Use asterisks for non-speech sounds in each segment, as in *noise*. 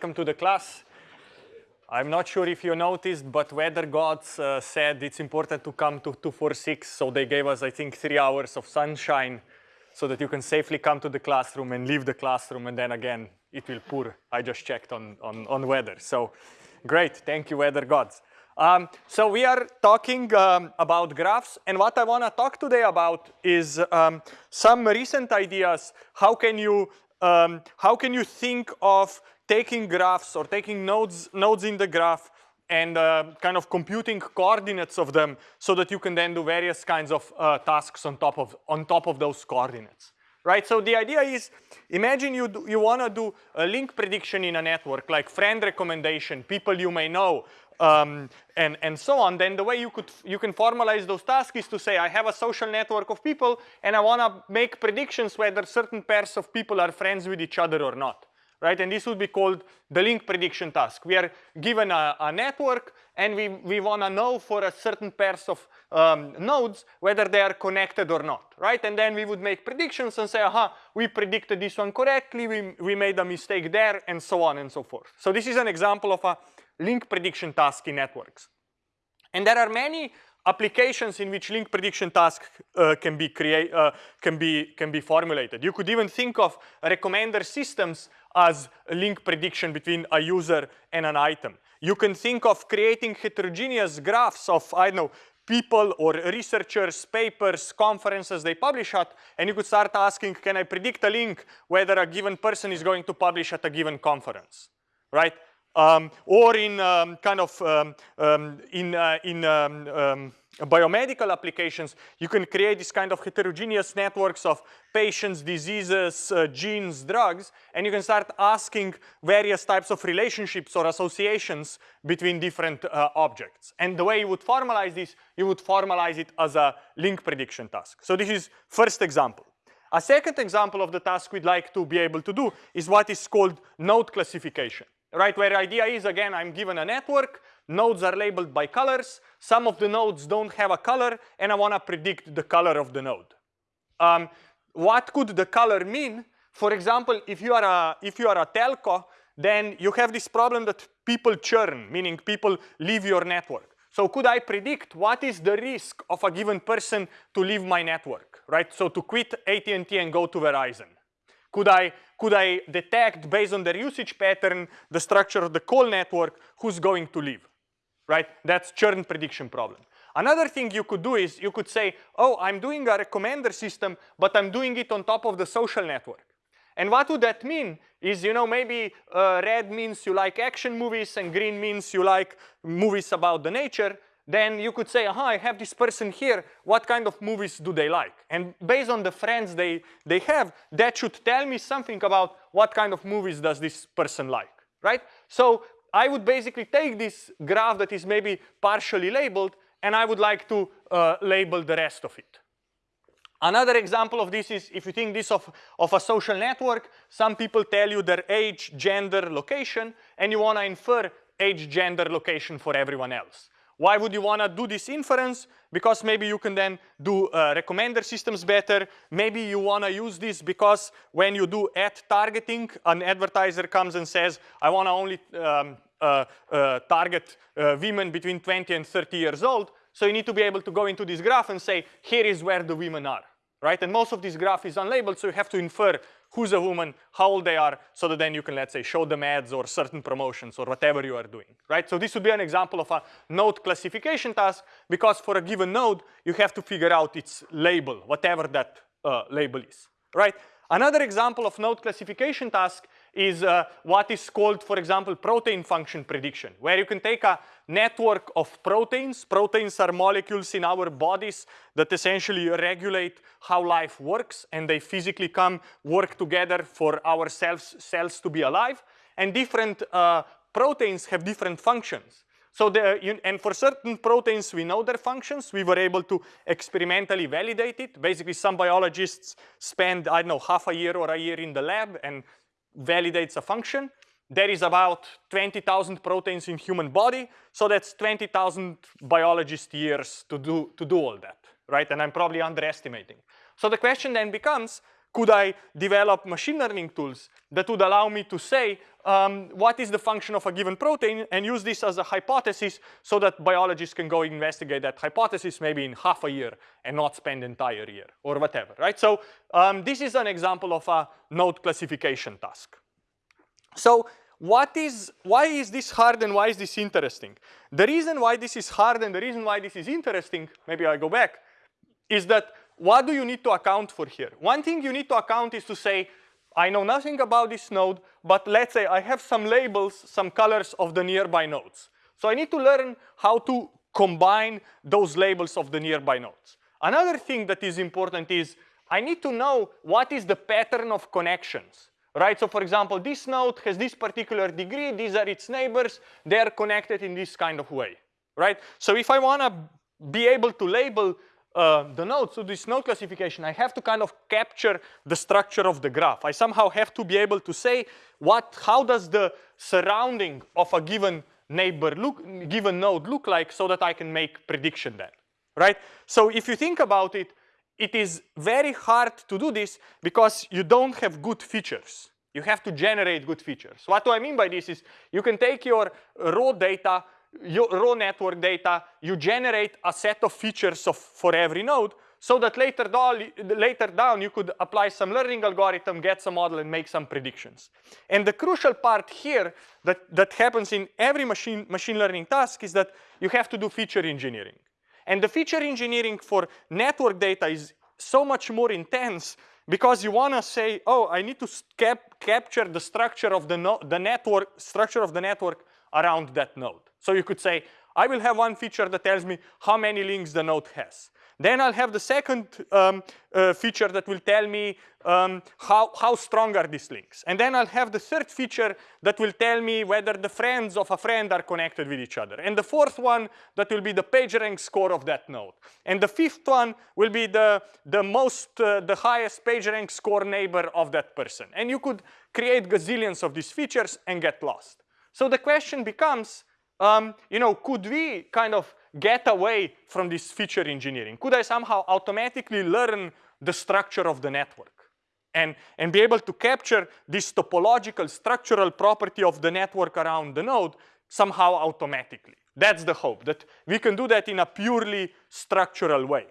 Welcome to the class. I'm not sure if you noticed, but weather gods uh, said it's important to come to 246, so they gave us, I think, three hours of sunshine so that you can safely come to the classroom and leave the classroom, and then again, it will pour. I just checked on, on, on weather. So great, thank you, weather gods. Um, so we are talking um, about graphs, and what I want to talk today about is um, some recent ideas. How can you um, how can you think of taking graphs or taking nodes, nodes in the graph and uh, kind of computing coordinates of them so that you can then do various kinds of uh, tasks on top of on top of those coordinates right? So the idea is imagine you do, you want to do a link prediction in a network like friend recommendation people you may know um, and and so on. Then the way you could you can formalize those tasks is to say i have a social network of people and i want to make predictions whether certain pairs of people are friends with each other or not right? And this would be called the link prediction task. We are given a, a network and we, we want to know for a certain pairs of um, nodes whether they are connected or not, right? And then we would make predictions and say, aha, we predicted this one correctly, we, we made a mistake there, and so on and so forth. So this is an example of a link prediction task in networks. And there are many applications in which link prediction tasks uh, can be create uh, can be can be formulated. You could even think of recommender systems as a link prediction between a user and an item. You can think of creating heterogeneous graphs of I don't know people or researchers, papers, conferences they publish at, and you could start asking, can I predict a link whether a given person is going to publish at a given conference, right? Um, or in um, kind of um, um in uh, in um, um, biomedical applications, you can create this kind of heterogeneous networks of patients, diseases, uh, genes, drugs, and you can start asking various types of relationships or associations between different uh, objects. And the way you would formalize this, you would formalize it as a link prediction task. So this is first example. A second example of the task we'd like to be able to do is what is called node classification right? Where the idea is, again, I'm given a network, nodes are labeled by colors, some of the nodes don't have a color, and I want to predict the color of the node. Um, what could the color mean? For example, if you are a if you are a telco, then you have this problem that people churn, meaning people leave your network. So could I predict what is the risk of a given person to leave my network, right? So to quit AT&T and go to Verizon. Could I, could I detect based on their usage pattern, the structure of the call network, who's going to leave, right? That's churn prediction problem. Another thing you could do is you could say, oh, I'm doing a recommender system, but I'm doing it on top of the social network. And what would that mean is, you know, maybe uh, red means you like action movies and green means you like movies about the nature then you could say, aha, I have this person here, what kind of movies do they like? And based on the friends they, they have, that should tell me something about what kind of movies does this person like, right? So I would basically take this graph that is maybe partially labeled and I would like to uh, label the rest of it. Another example of this is if you think this of, of a social network, some people tell you their age, gender, location, and you want to infer age, gender, location for everyone else. Why would you want to do this inference? Because maybe you can then do uh, recommender systems better. Maybe you want to use this because when you do ad targeting, an advertiser comes and says, I want to only um, uh, uh, target uh, women between 20 and 30 years old. So you need to be able to go into this graph and say, here is where the women are, right? And most of this graph is unlabeled, so you have to infer who's a woman, how old they are, so that then you can, let's say, show them ads or certain promotions or whatever you are doing, right? So this would be an example of a node classification task because for a given node, you have to figure out its label, whatever that uh, label is, right? Another example of node classification task is uh, what is called, for example, protein function prediction, where you can take a network of proteins. Proteins are molecules in our bodies that essentially regulate how life works, and they physically come work together for our cells, cells to be alive. And different uh, proteins have different functions. So the, and for certain proteins, we know their functions. We were able to experimentally validate it. Basically, some biologists spend, I don't know, half a year or a year in the lab and validates a function. There is about 20,000 proteins in human body. So that's 20,000 biologist years to do, to do all that, right? And I'm probably underestimating. So the question then becomes, could I develop machine learning tools that would allow me to say, um, what is the function of a given protein and use this as a hypothesis so that biologists can go investigate that hypothesis maybe in half a year and not spend entire year or whatever, right? So um, this is an example of a node classification task. So what is, why is this hard and why is this interesting? The reason why this is hard and the reason why this is interesting, maybe I go back, is that what do you need to account for here? One thing you need to account is to say, I know nothing about this node, but let's say I have some labels, some colors of the nearby nodes. So I need to learn how to combine those labels of the nearby nodes. Another thing that is important is I need to know what is the pattern of connections, right? So for example, this node has this particular degree, these are its neighbors, they're connected in this kind of way, right? So if I wanna be able to label uh, the node, so this node classification, I have to kind of capture the structure of the graph. I somehow have to be able to say what, how does the surrounding of a given neighbor look, given node look like so that I can make prediction then, right? So if you think about it, it is very hard to do this because you don't have good features. You have to generate good features. What do I mean by this is you can take your raw data your raw network data, you generate a set of features of, for every node so that later down, later down you could apply some learning algorithm, get some model and make some predictions. And the crucial part here that, that happens in every machine, machine learning task is that you have to do feature engineering. And the feature engineering for network data is so much more intense because you want to say, oh, I need to cap capture the structure of the, no the network, structure of the network around that node. So you could say, I will have one feature that tells me how many links the node has. Then I'll have the second um, uh, feature that will tell me um, how, how strong are these links. And then I'll have the third feature that will tell me whether the friends of a friend are connected with each other. And the fourth one, that will be the PageRank score of that node. And the fifth one will be the, the most, uh, the highest PageRank score neighbor of that person. And you could create gazillions of these features and get lost. So the question becomes, um, you know, could we kind of get away from this feature engineering? Could I somehow automatically learn the structure of the network and, and be able to capture this topological structural property of the network around the node somehow automatically? That's the hope, that we can do that in a purely structural way.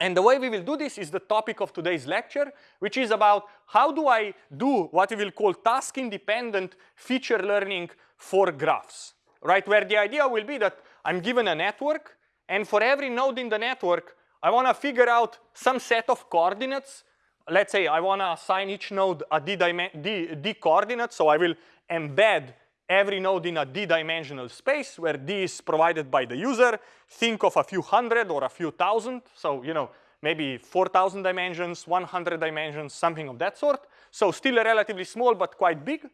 And the way we will do this is the topic of today's lecture, which is about how do I do what we will call task-independent feature learning for graphs, right? Where the idea will be that I'm given a network, and for every node in the network, I want to figure out some set of coordinates. Let's say I want to assign each node a d, d, d coordinate, so I will embed every node in a d-dimensional space where d is provided by the user. Think of a few hundred or a few thousand. So, you know, maybe 4,000 dimensions, 100 dimensions, something of that sort. So still relatively small, but quite big.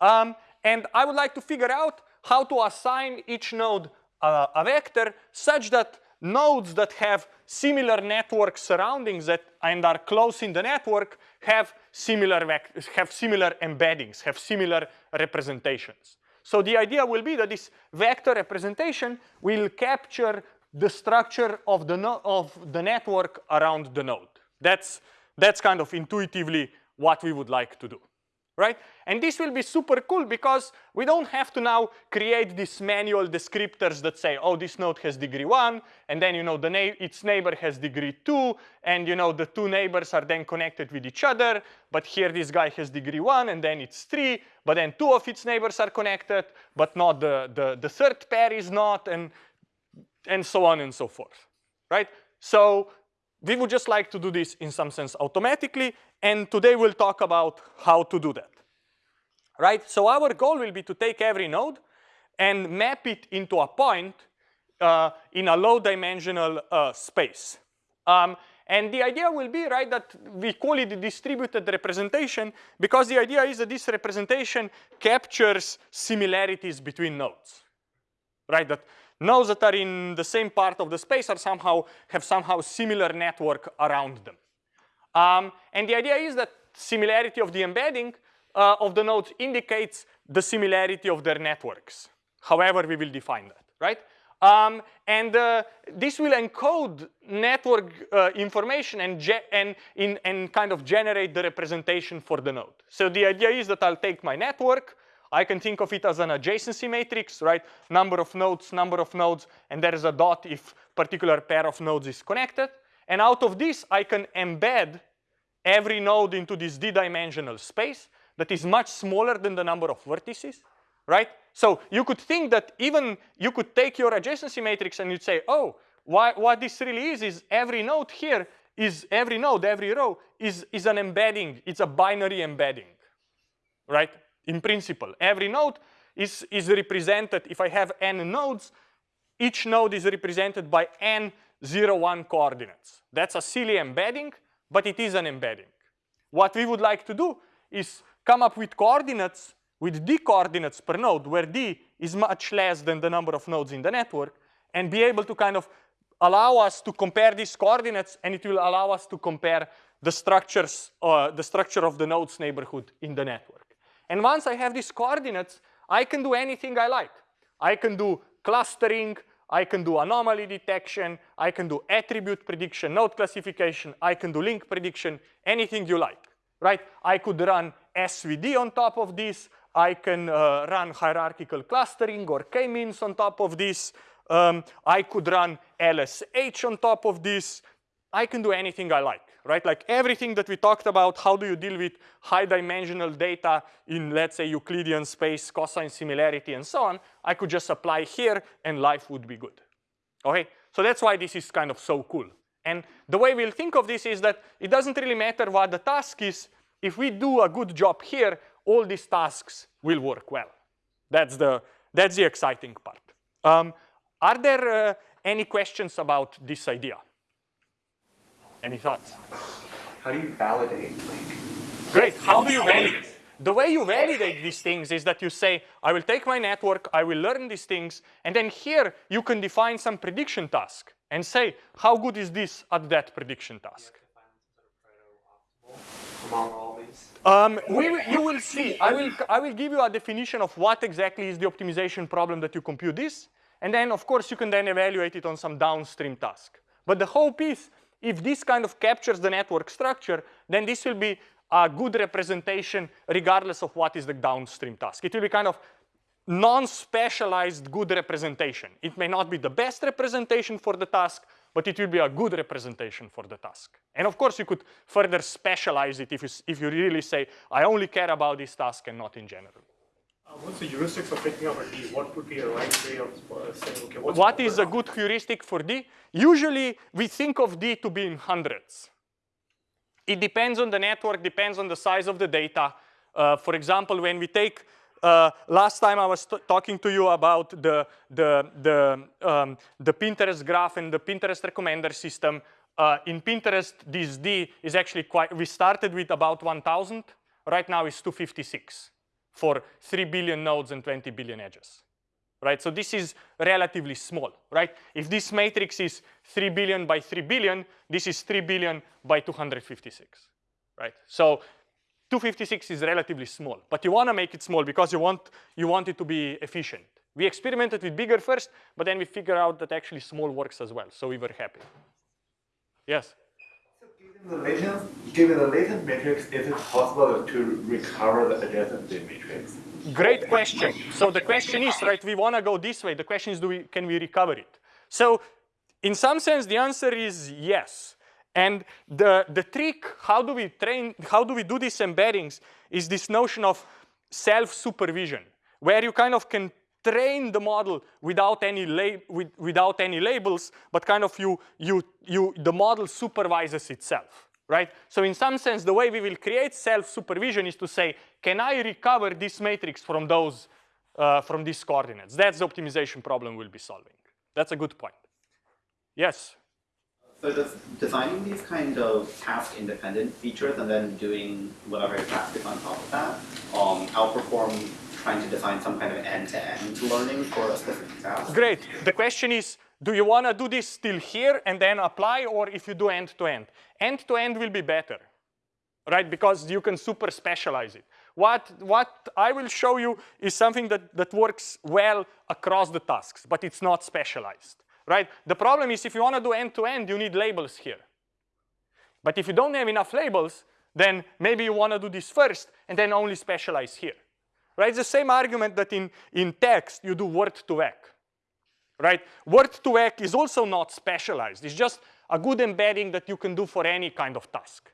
Um, and I would like to figure out how to assign each node a, a vector such that nodes that have similar network surroundings that and are close in the network have similar have similar embeddings, have similar representations. So the idea will be that this vector representation will capture the structure of the no of the network around the node. That's that's kind of intuitively what we would like to do right? And this will be super cool because we don't have to now create these manual descriptors that say, oh, this node has degree one, and then you know the na its neighbor has degree two, and you know the two neighbors are then connected with each other, but here this guy has degree one, and then it's three, but then two of its neighbors are connected, but not the, the, the third pair is not, and, and so on and so forth, right? So we would just like to do this in some sense automatically, and today we'll talk about how to do that. Right? So our goal will be to take every node and map it into a point uh, in a low dimensional uh, space. Um, and the idea will be, right, that we call it distributed representation because the idea is that this representation captures similarities between nodes, right? That nodes that are in the same part of the space are somehow have somehow similar network around them. Um, and the idea is that similarity of the embedding uh, of the nodes indicates the similarity of their networks. However, we will define that, right? Um, and uh, this will encode network uh, information and, and, in, and kind of generate the representation for the node. So the idea is that I'll take my network, I can think of it as an adjacency matrix, right? Number of nodes, number of nodes, and there is a dot if particular pair of nodes is connected. And out of this, I can embed every node into this d-dimensional space that is much smaller than the number of vertices, right? So you could think that even you could take your adjacency matrix and you'd say, oh, why, what this really is is every node here is every node, every row is, is an embedding. It's a binary embedding, right? In principle, every node is, is represented, if I have n nodes, each node is represented by n 0, 1 coordinates. That's a silly embedding, but it is an embedding. What we would like to do is come up with coordinates with d coordinates per node, where d is much less than the number of nodes in the network, and be able to kind of allow us to compare these coordinates, and it will allow us to compare the structures, uh, the structure of the nodes neighborhood in the network. And once I have these coordinates, I can do anything I like. I can do clustering, I can do anomaly detection, I can do attribute prediction, node classification, I can do link prediction, anything you like, right? I could run SVD on top of this, I can uh, run hierarchical clustering or k-means on top of this. Um, I could run LSH on top of this. I can do anything I like, right? Like everything that we talked about, how do you deal with high dimensional data in, let's say, Euclidean space, cosine similarity, and so on, I could just apply here and life would be good, okay? So that's why this is kind of so cool. And the way we'll think of this is that it doesn't really matter what the task is. If we do a good job here, all these tasks will work well. That's the, that's the exciting part. Um, are there uh, any questions about this idea? Any thoughts? How do you validate like? Great, how do you validate? The way you validate these things is that you say, I will take my network, I will learn these things, and then here you can define some prediction task and say, how good is this at that prediction task? Um, we, you will see, I will, I will give you a definition of what exactly is the optimization problem that you compute this. And then, of course, you can then evaluate it on some downstream task. But the hope is, if this kind of captures the network structure, then this will be a good representation regardless of what is the downstream task. It will be kind of non-specialized good representation. It may not be the best representation for the task, but it will be a good representation for the task. And of course, you could further specialize it if you, if you really say, I only care about this task and not in general. Uh, what's the heuristics of picking up a D? What would be a right way of uh, saying, okay, what's What is a good heuristic for D? Usually, we think of D to be in hundreds. It depends on the network, depends on the size of the data. Uh, for example, when we take uh, last time I was talking to you about the, the, the, um, the Pinterest graph and the Pinterest recommender system. Uh, in Pinterest, this D is actually quite, we started with about 1,000. Right now it's 256 for 3 billion nodes and 20 billion edges. Right, so this is relatively small, right? If this matrix is 3 billion by 3 billion, this is 3 billion by 256, right? So 256 is relatively small, but you want to make it small because you want, you want it to be efficient. We experimented with bigger first, but then we figured out that actually small works as well, so we were happy. Yes? The latent, given the latent matrix, is it possible to recover the adjacent matrix? Great question. So the question is, right, we want to go this way. The question is, do we, can we recover it? So in some sense, the answer is yes. And the, the trick, how do we train, how do we do these embeddings is this notion of self-supervision, where you kind of can train the model without any with, without any labels, but kind of you, you, you, the model supervises itself, right? So in some sense, the way we will create self-supervision is to say, can I recover this matrix from those, uh, from these coordinates? That's the optimization problem we'll be solving. That's a good point. Yes? So does designing these kind of task-independent features and then doing whatever task is on top of that um, outperform trying to design some kind of end-to-end -end learning for a specific task? Great. The question is, do you want to do this still here and then apply, or if you do end-to-end? End-to-end will be better, right? Because you can super specialize it. What, what I will show you is something that, that works well across the tasks, but it's not specialized, right? The problem is if you want to do end-to-end, -end, you need labels here. But if you don't have enough labels, then maybe you want to do this first and then only specialize here, right? It's the same argument that in, in text you do word to vec, right? Word to vec is also not specialized. It's just a good embedding that you can do for any kind of task,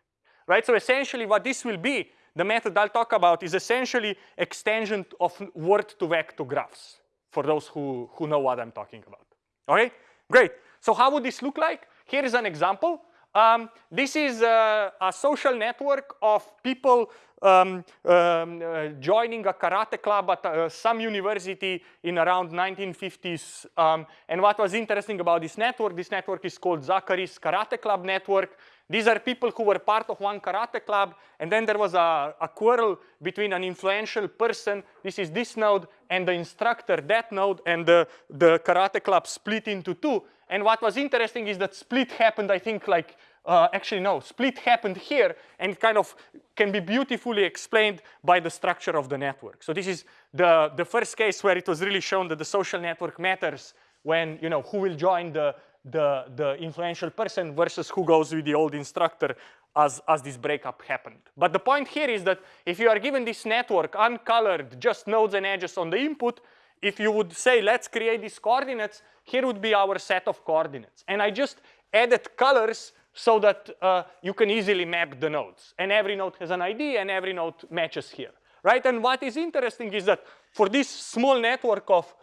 right? So essentially what this will be, the method I'll talk about is essentially extension of word to vec to graphs for those who, who know what I'm talking about. Okay, great. So how would this look like? Here is an example. Um, this is a, a, social network of people um, um, uh, joining a karate club at uh, some university in around 1950s. Um, and what was interesting about this network, this network is called Zachary's Karate Club Network. These are people who were part of one karate club, and then there was a, a quarrel between an influential person, this is this node, and the instructor, that node, and the, the karate club split into two. And what was interesting is that split happened, I think, like, uh, actually no, split happened here, and it kind of can be beautifully explained by the structure of the network. So this is the, the first case where it was really shown that the social network matters when, you know, who will join the, the, the influential person versus who goes with the old instructor as, as this breakup happened. But the point here is that if you are given this network uncolored, just nodes and edges on the input, if you would say, let's create these coordinates, here would be our set of coordinates. And I just added colors so that uh, you can easily map the nodes. And every node has an ID and every node matches here, right? And what is interesting is that for this small network of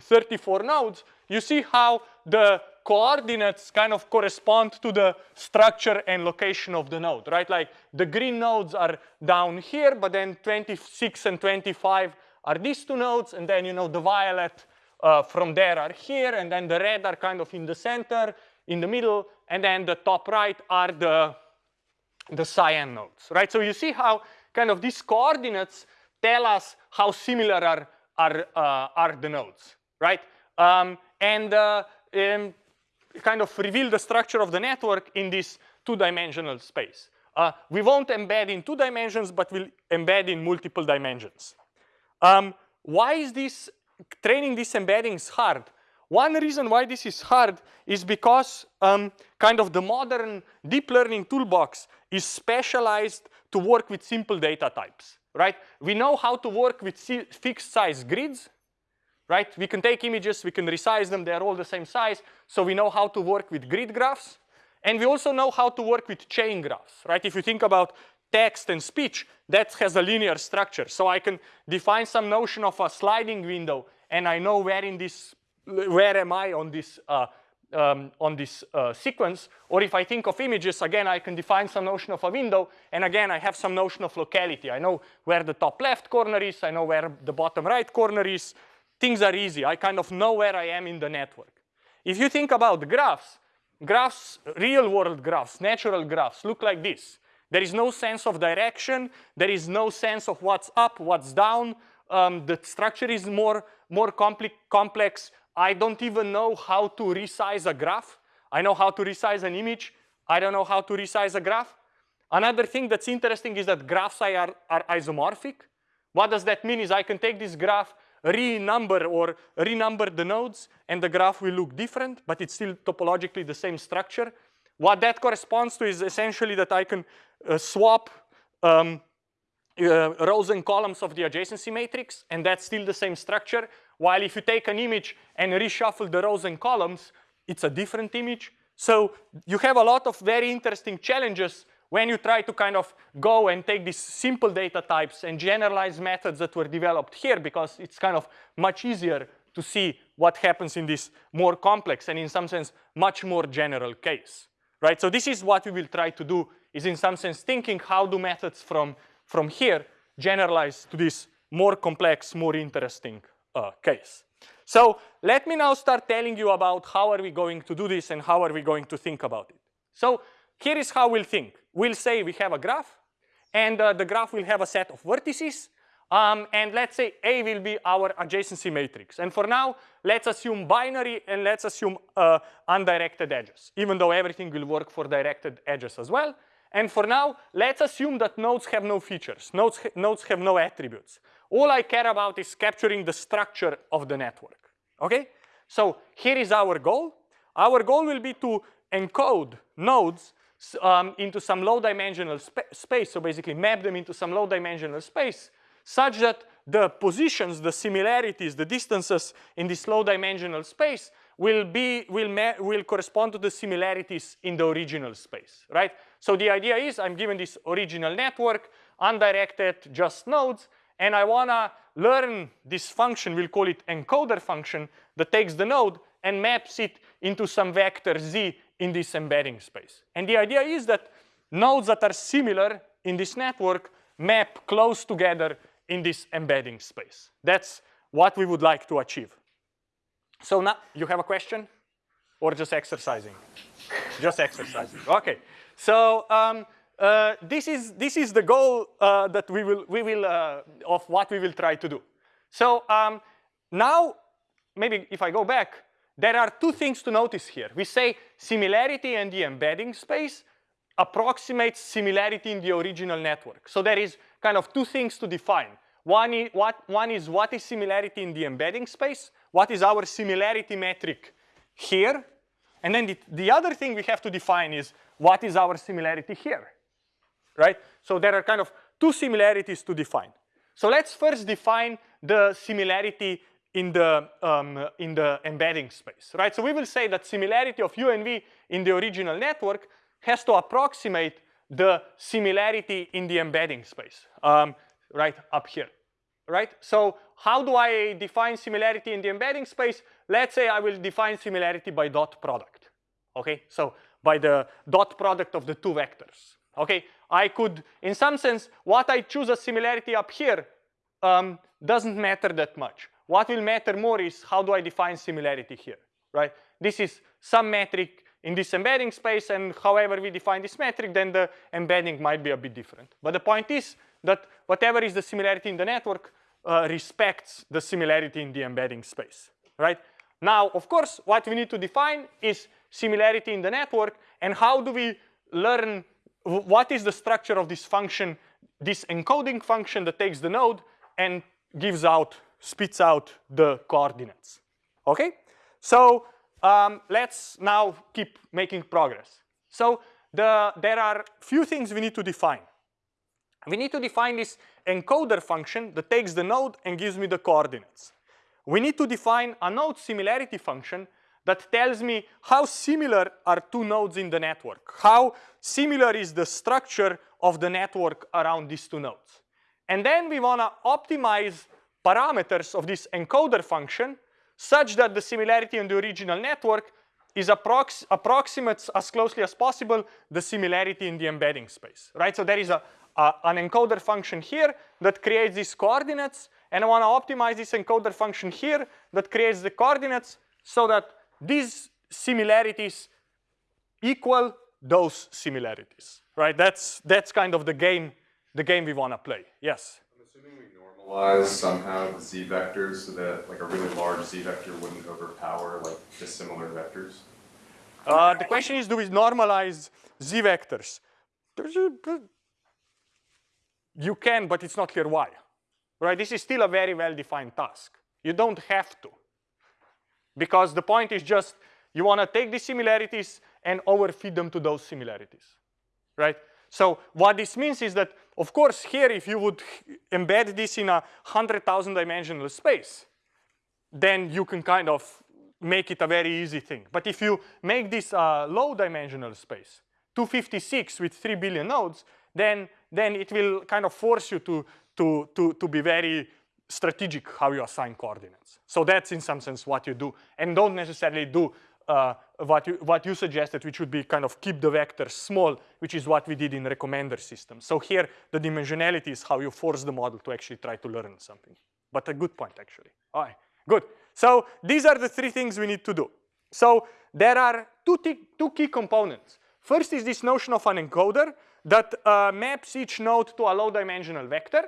34 nodes, you see how the coordinates kind of correspond to the structure and location of the node, right? Like the green nodes are down here, but then 26 and 25 are these two nodes, and then you know the violet uh, from there are here, and then the red are kind of in the center, in the middle, and then the top right are the, the cyan nodes, right? So you see how kind of these coordinates tell us how similar are, are, uh, are the nodes, right? Um, and uh, um, kind of reveal the structure of the network in this two-dimensional space. Uh, we won't embed in two dimensions, but we'll embed in multiple dimensions. Um, why is this training these embeddings hard? One reason why this is hard is because um, kind of the modern deep learning toolbox is specialized to work with simple data types, right? We know how to work with fixed size grids, right? We can take images, we can resize them, they're all the same size. So we know how to work with grid graphs. And we also know how to work with chain graphs, right? If you think about text and speech, that has a linear structure. So I can define some notion of a sliding window and I know where in this, where am I on this, uh, um, on this uh, sequence. Or if I think of images, again, I can define some notion of a window. And again, I have some notion of locality. I know where the top left corner is. I know where the bottom right corner is. Things are easy. I kind of know where I am in the network. If you think about graphs, graphs, real world graphs, natural graphs look like this. There is no sense of direction. There is no sense of what's up, what's down. Um, the structure is more, more complex. I don't even know how to resize a graph. I know how to resize an image. I don't know how to resize a graph. Another thing that's interesting is that graphs are, are isomorphic. What does that mean is I can take this graph, renumber or renumber the nodes, and the graph will look different, but it's still topologically the same structure. What that corresponds to is essentially that I can uh, swap um, Uh, rows and columns of the adjacency matrix, and that's still the same structure. While if you take an image and reshuffle the rows and columns, it's a different image. So you have a lot of very interesting challenges when you try to kind of go and take these simple data types and generalize methods that were developed here because it's kind of much easier to see what happens in this more complex and in some sense much more general case right? So this is what we will try to do is in some sense thinking how do methods from, from here generalize to this more complex, more interesting uh, case. So let me now start telling you about how are we going to do this and how are we going to think about it. So here is how we'll think. We'll say we have a graph and uh, the graph will have a set of vertices um, and let's say A will be our adjacency matrix. And for now, let's assume binary and let's assume uh, undirected edges, even though everything will work for directed edges as well. And for now, let's assume that nodes have no features. Nodes, ha nodes have no attributes. All I care about is capturing the structure of the network, okay? So here is our goal. Our goal will be to encode nodes um, into some low dimensional spa space, so basically map them into some low dimensional space such that the positions, the similarities, the distances in this low dimensional space will be will will correspond to the similarities in the original space, right? So the idea is I'm given this original network, undirected, just nodes, and I wanna learn this function, we'll call it encoder function, that takes the node and maps it into some vector z in this embedding space. And the idea is that nodes that are similar in this network map close together in this embedding space. That's what we would like to achieve. So now, you have a question? Or just exercising? *laughs* just exercising, okay. So um, uh, this, is, this is the goal uh, that we will, we will uh, of what we will try to do. So um, now, maybe if I go back, there are two things to notice here. We say similarity and the embedding space approximates similarity in the original network. So there is kind of two things to define. One is what, one is, what is similarity in the embedding space? What is our similarity metric here? And then the, the other thing we have to define is what is our similarity here, right? So there are kind of two similarities to define. So let's first define the similarity in the, um, in the embedding space, right? So we will say that similarity of U and V in the original network has to approximate the similarity in the embedding space, um, right up here, right? So how do I define similarity in the embedding space? Let's say I will define similarity by dot product, okay? So by the dot product of the two vectors, okay? I could, in some sense, what I choose as similarity up here um, doesn't matter that much. What will matter more is how do I define similarity here, right? This is some metric in this embedding space and however we define this metric, then the embedding might be a bit different. But the point is that whatever is the similarity in the network uh, respects the similarity in the embedding space, right? Now, of course, what we need to define is similarity in the network and how do we learn what is the structure of this function, this encoding function that takes the node and gives out spits out the coordinates. Okay? So um, let's now keep making progress. So the, there are few things we need to define. We need to define this encoder function that takes the node and gives me the coordinates. We need to define a node similarity function that tells me how similar are two nodes in the network, how similar is the structure of the network around these two nodes. And then we want to optimize parameters of this encoder function such that the similarity in the original network is approx approximates as closely as possible the similarity in the embedding space, right? So there is a, a, an encoder function here that creates these coordinates, and I want to optimize this encoder function here that creates the coordinates so that these similarities equal those similarities, right? That's that's kind of the game, the game we want to play. Yes I'm assuming we normalize somehow the z vectors so that like a really large z vector wouldn't overpower like dissimilar vectors? Uh, the question is, do we normalize z vectors? You can, but it's not clear why. Right? This is still a very well-defined task. You don't have to. Because the point is just you want to take these similarities and overfeed them to those similarities. Right? So what this means is that, of course, here if you would embed this in a 100,000 dimensional space, then you can kind of make it a very easy thing. But if you make this a low dimensional space, 256 with 3 billion nodes, then, then it will kind of force you to, to, to, to be very strategic how you assign coordinates. So that's in some sense what you do. And don't necessarily do uh, what, you, what you suggested, which would be kind of keep the vectors small, which is what we did in recommender systems. So here, the dimensionality is how you force the model to actually try to learn something. But a good point, actually. All right, good. So these are the three things we need to do. So there are two, two key components. First is this notion of an encoder that uh, maps each node to a low dimensional vector.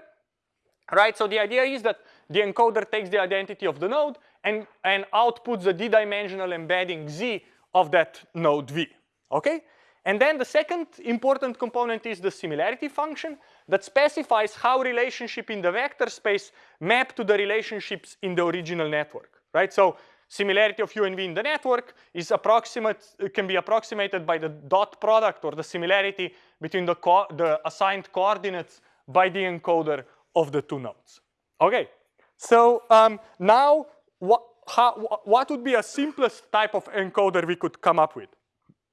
Right, so the idea is that the encoder takes the identity of the node and, and outputs the d-dimensional embedding z of that node v, okay? And then the second important component is the similarity function that specifies how relationship in the vector space map to the relationships in the original network, right? So similarity of u and v in the network is approximate, can be approximated by the dot product or the similarity between the, the assigned coordinates by the encoder of the two nodes. Okay, so um, now what, how, what would be a simplest type of encoder we could come up with?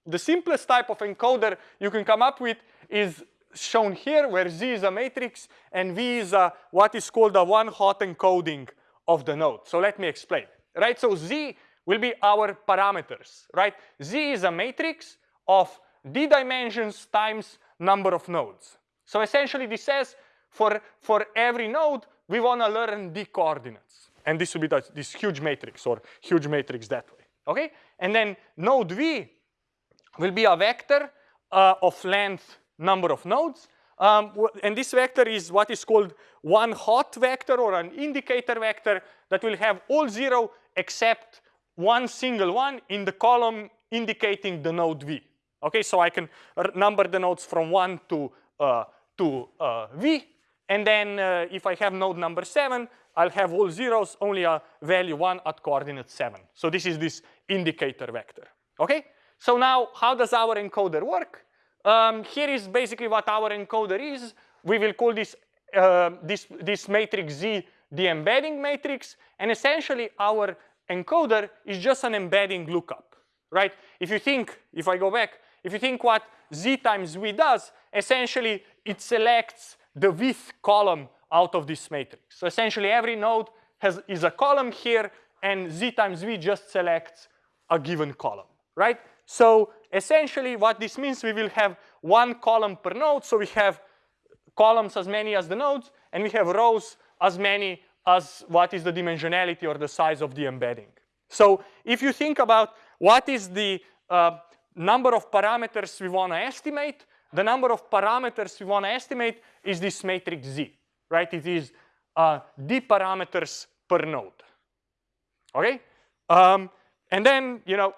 The simplest type of encoder you can come up with is shown here where Z is a matrix and V is a, what is called a one-hot encoding of the node. So let me explain, right? So Z will be our parameters, right? Z is a matrix of d dimensions times number of nodes. So essentially this says for, for every node, we want to learn d coordinates. And this will be this huge matrix or huge matrix that way, okay? And then node V will be a vector uh, of length number of nodes. Um, and this vector is what is called one hot vector or an indicator vector that will have all zero except one single one in the column indicating the node V. Okay, so I can number the nodes from one to, uh, to uh, V. And then uh, if I have node number seven, I'll have all zeros, only a value one at coordinate seven. So this is this indicator vector, okay? So now how does our encoder work? Um, here is basically what our encoder is. We will call this, uh, this, this matrix Z the embedding matrix. And essentially our encoder is just an embedding lookup, right? If you think, if I go back, if you think what Z times V does, essentially it selects the width column out of this matrix. So essentially every node has, is a column here and Z times V just selects a given column, right? So essentially what this means, we will have one column per node. So we have columns as many as the nodes, and we have rows as many as what is the dimensionality or the size of the embedding. So if you think about what is the uh, number of parameters we want to estimate, the number of parameters we want to estimate is this matrix Z, right? It is uh, d parameters per node, okay? Um, and then, you know,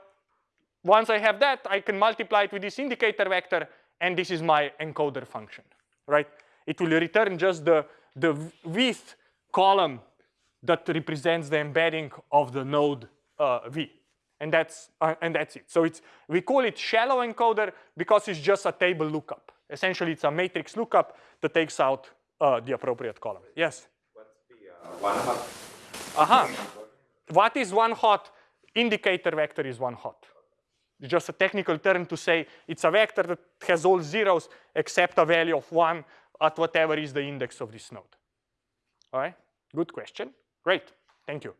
once I have that, I can multiply it with this indicator vector, and this is my encoder function, right? It will return just the, the width column that represents the embedding of the node uh, V. And that's, uh, and that's it. So it's, we call it shallow encoder because it's just a table lookup. Essentially, it's a matrix lookup that takes out uh, the appropriate column. Yes? What's the uh, one hot? Uh-huh. What is one hot? Indicator vector is one hot. It's just a technical term to say it's a vector that has all zeros except a value of one at whatever is the index of this node. All right, good question. Great, thank you.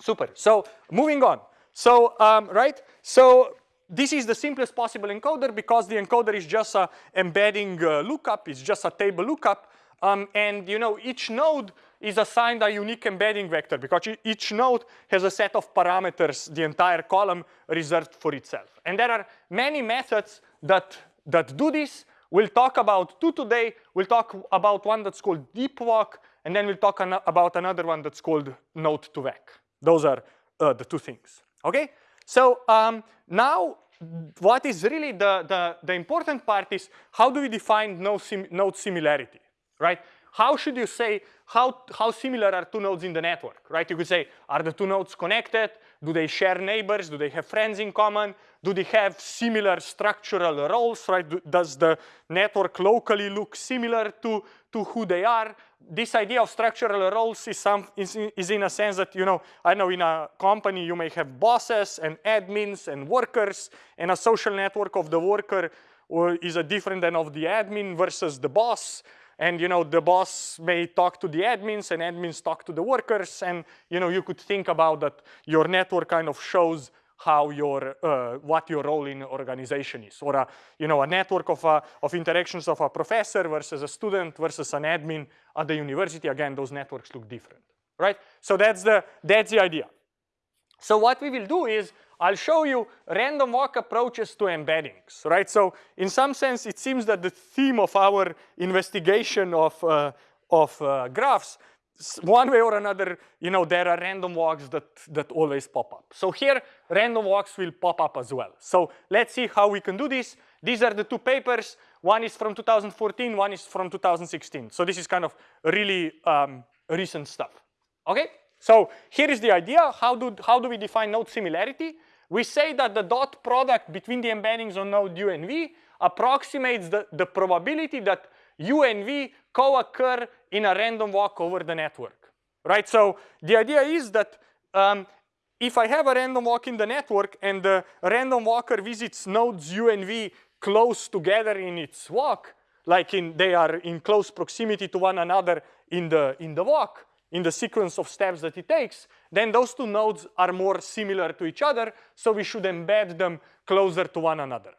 Super, so moving on. So, um, right, so this is the simplest possible encoder because the encoder is just a embedding uh, lookup, it's just a table lookup. Um, and you know, each node is assigned a unique embedding vector because each node has a set of parameters, the entire column reserved for itself. And there are many methods that, that do this. We'll talk about two today. We'll talk about one that's called DeepWalk, and then we'll talk an about another one that's called node to vec. Those are uh, the two things, okay? So um, now what is really the, the, the, important part is how do we define node, sim node similarity, right? How should you say how, how similar are two nodes in the network, right? You could say, are the two nodes connected? Do they share neighbors? Do they have friends in common? Do they have similar structural roles, right? Do, does the network locally look similar to, to who they are? This idea of structural roles is, some, is, is in a sense that, you know, I know in a company you may have bosses and admins and workers, and a social network of the worker is a different than of the admin versus the boss and you know the boss may talk to the admins and admins talk to the workers and you know you could think about that your network kind of shows how your uh, what your role in organization is. Or a you know a network of uh, of interactions of a professor versus a student versus an admin at the university. Again those networks look different right? So that's the that's the idea. So what we will do is I'll show you random walk approaches to embeddings, right? So in some sense, it seems that the theme of our investigation of, uh, of uh, graphs, one way or another, you know, there are random walks that, that always pop up. So here, random walks will pop up as well. So let's see how we can do this. These are the two papers. One is from 2014, one is from 2016. So this is kind of really um, recent stuff. Okay, so here is the idea. How do, how do we define node similarity? We say that the dot product between the embeddings on node U and V approximates the, the probability that U and V co-occur in a random walk over the network, right? So the idea is that um, if I have a random walk in the network and the random walker visits nodes U and V close together in its walk, like in, they are in close proximity to one another in the, in the walk, in the sequence of steps that it takes, then those two nodes are more similar to each other, so we should embed them closer to one another.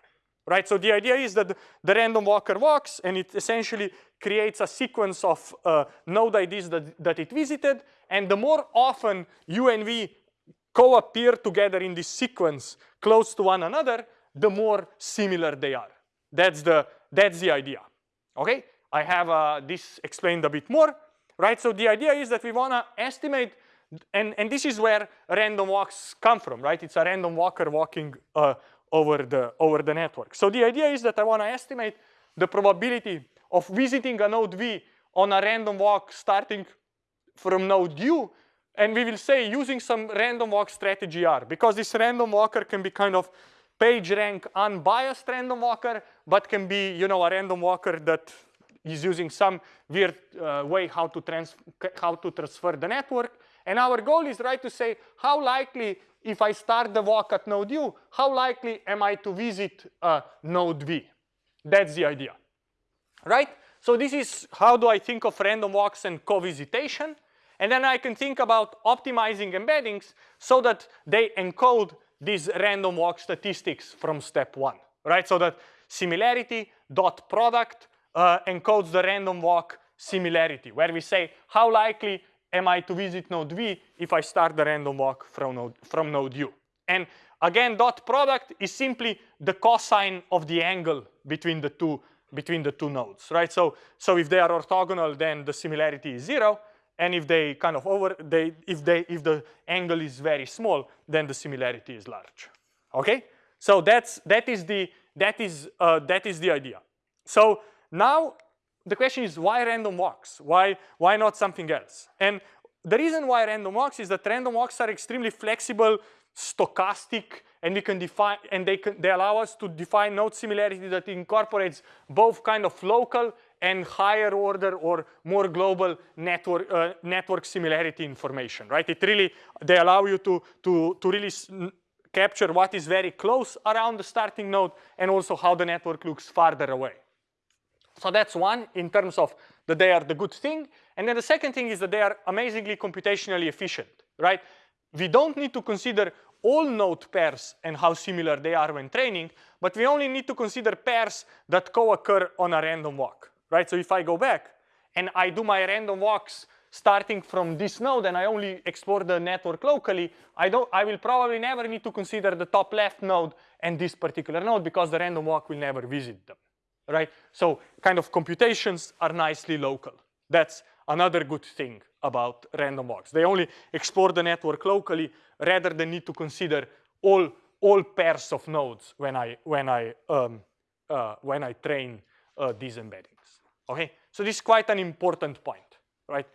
Right, so the idea is that the random walker walks and it essentially creates a sequence of uh, node IDs that, that it visited and the more often U and V co-appear together in this sequence close to one another, the more similar they are. That's the, that's the idea, okay? I have uh, this explained a bit more, right? So the idea is that we wanna estimate, and, and this is where random walks come from, right? It's a random walker walking uh, over, the, over the network. So the idea is that I wanna estimate the probability of visiting a node V on a random walk starting from node U and we will say using some random walk strategy R because this random walker can be kind of PageRank unbiased random walker, but can be, you know, a random walker that is using some weird uh, way how to, trans how to transfer the network. And our goal is right to say how likely if I start the walk at node U, how likely am I to visit uh, node V? That's the idea, right? So this is how do I think of random walks and co-visitation. And then I can think about optimizing embeddings so that they encode these random walk statistics from step one, right? So that similarity dot product uh, encodes the random walk similarity, where we say how likely am I to visit node V if I start the random walk from node, from node U. And again, dot product is simply the cosine of the angle between the two between the two nodes, right? So, so if they are orthogonal, then the similarity is zero. And if they kind of over, they, if, they, if the angle is very small, then the similarity is large. Okay? So that's, that, is the, that, is, uh, that is the idea. So now the question is why random walks? Why, why not something else? And the reason why random walks is that random walks are extremely flexible, stochastic, and we can define and they can they allow us to define node similarity that incorporates both kind of local and higher order or more global network, uh, network similarity information, right? It really, they allow you to, to, to really capture what is very close around the starting node and also how the network looks farther away. So that's one in terms of that they are the good thing. And then the second thing is that they are amazingly computationally efficient, right? We don't need to consider all node pairs and how similar they are when training, but we only need to consider pairs that co-occur on a random walk right? So if I go back and I do my random walks starting from this node and I only explore the network locally, I, don't, I will probably never need to consider the top left node and this particular node because the random walk will never visit them, right? So kind of computations are nicely local. That's another good thing about random walks. They only explore the network locally rather than need to consider all, all pairs of nodes when I, when I, um, uh, when I train uh, these embeddings. Okay, so this is quite an important point, right?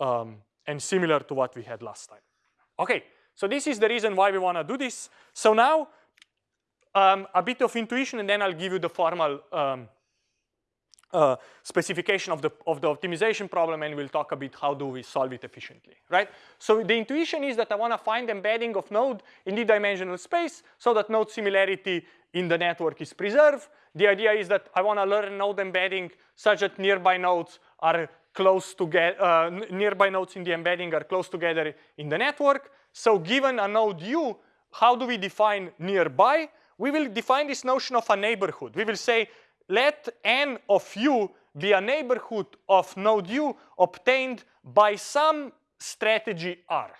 Um, and similar to what we had last time. Okay, so this is the reason why we want to do this. So now um, a bit of intuition and then I'll give you the formal um, uh, specification of the, of the optimization problem and we'll talk a bit how do we solve it efficiently, right? So the intuition is that I want to find embedding of node in the dimensional space so that node similarity in the network is preserved. The idea is that I want to learn node embedding such that nearby nodes are close to get, uh, nearby nodes in the embedding are close together in the network. So given a node U, how do we define nearby? We will define this notion of a neighborhood. We will say let n of u be a neighborhood of node u obtained by some strategy r.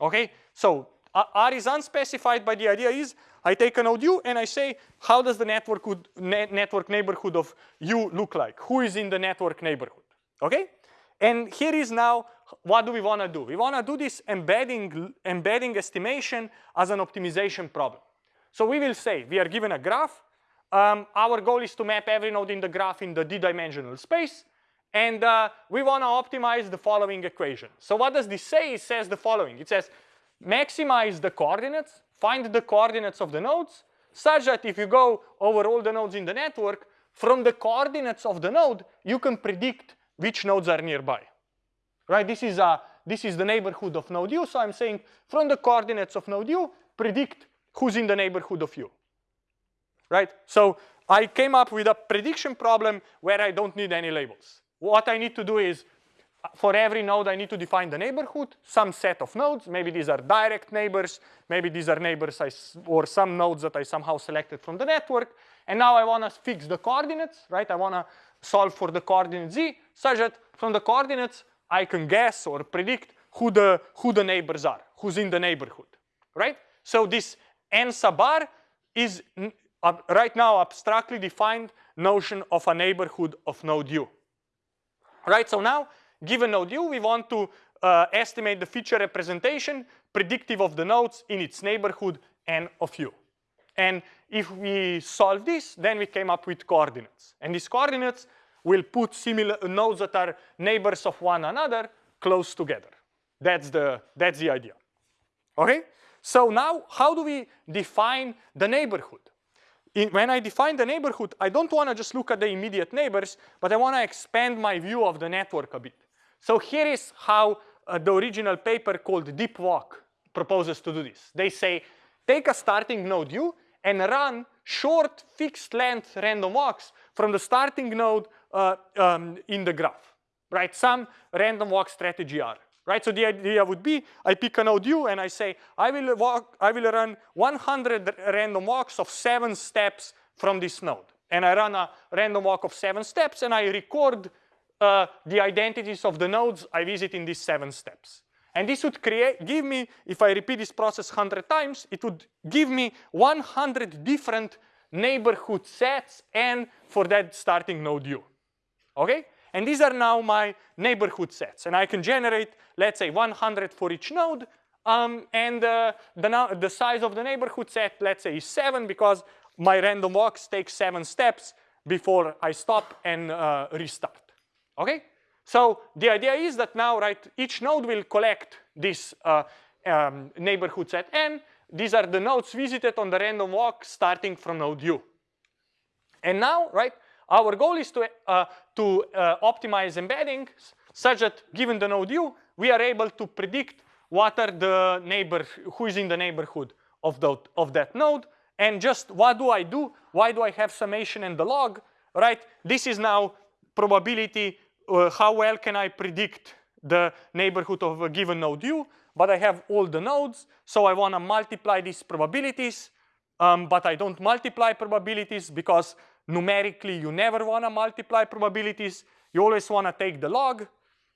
Okay, so r is unspecified, but the idea is I take a node u and I say how does the network, ne network neighborhood of u look like? Who is in the network neighborhood? Okay, and here is now what do we want to do? We want to do this embedding, embedding estimation as an optimization problem. So we will say we are given a graph um, our goal is to map every node in the graph in the d-dimensional space. And uh, we want to optimize the following equation. So what does this say? It says the following. It says maximize the coordinates, find the coordinates of the nodes, such that if you go over all the nodes in the network, from the coordinates of the node, you can predict which nodes are nearby. Right? This is, a, this is the neighborhood of node u. So I'm saying from the coordinates of node u, predict who's in the neighborhood of you, Right? So I came up with a prediction problem where I don't need any labels. What I need to do is for every node, I need to define the neighborhood, some set of nodes. Maybe these are direct neighbors. Maybe these are neighbors I, or some nodes that I somehow selected from the network. And now I want to fix the coordinates, right? I want to solve for the coordinate z such that from the coordinates, I can guess or predict who the, who the neighbors are, who's in the neighborhood, right? So this n sub r is uh, right now abstractly defined notion of a neighborhood of node u. Right, so now given node u, we want to uh, estimate the feature representation predictive of the nodes in its neighborhood n of u. And if we solve this, then we came up with coordinates. And these coordinates will put similar nodes that are neighbors of one another close together. That's the, that's the idea. Okay? So now, how do we define the neighborhood? In, when I define the neighborhood, I don't want to just look at the immediate neighbors, but I want to expand my view of the network a bit. So here is how uh, the original paper called DeepWalk proposes to do this. They say, take a starting node u and run short fixed length random walks from the starting node uh, um, in the graph, right? Some random walk strategy R, right? So the idea would be I pick a node u and I say I will walk, I will run 100 random walks of seven steps from this node. And I run a random walk of seven steps and I record uh, the identities of the nodes I visit in these seven steps. And this would create, give me, if I repeat this process 100 times, it would give me 100 different neighborhood sets and for that starting node u. Okay? And these are now my neighborhood sets. And I can generate, let's say, 100 for each node. Um, and uh, the, the size of the neighborhood set, let's say, is 7 because my random walks take 7 steps before I stop and uh, restart. Okay? So the idea is that now, right, each node will collect this uh, um, neighborhood set n. These are the nodes visited on the random walk starting from node u. And now, right, our goal is to, uh, to uh, optimize embeddings such that given the node u, we are able to predict what are the neighbor, who is in the neighborhood of, the, of that node. And just what do I do? Why do I have summation and the log, right? This is now probability uh, how well can I predict the neighborhood of a given node u, but I have all the nodes, so I want to multiply these probabilities, um, but I don't multiply probabilities because numerically you never want to multiply probabilities. You always want to take the log.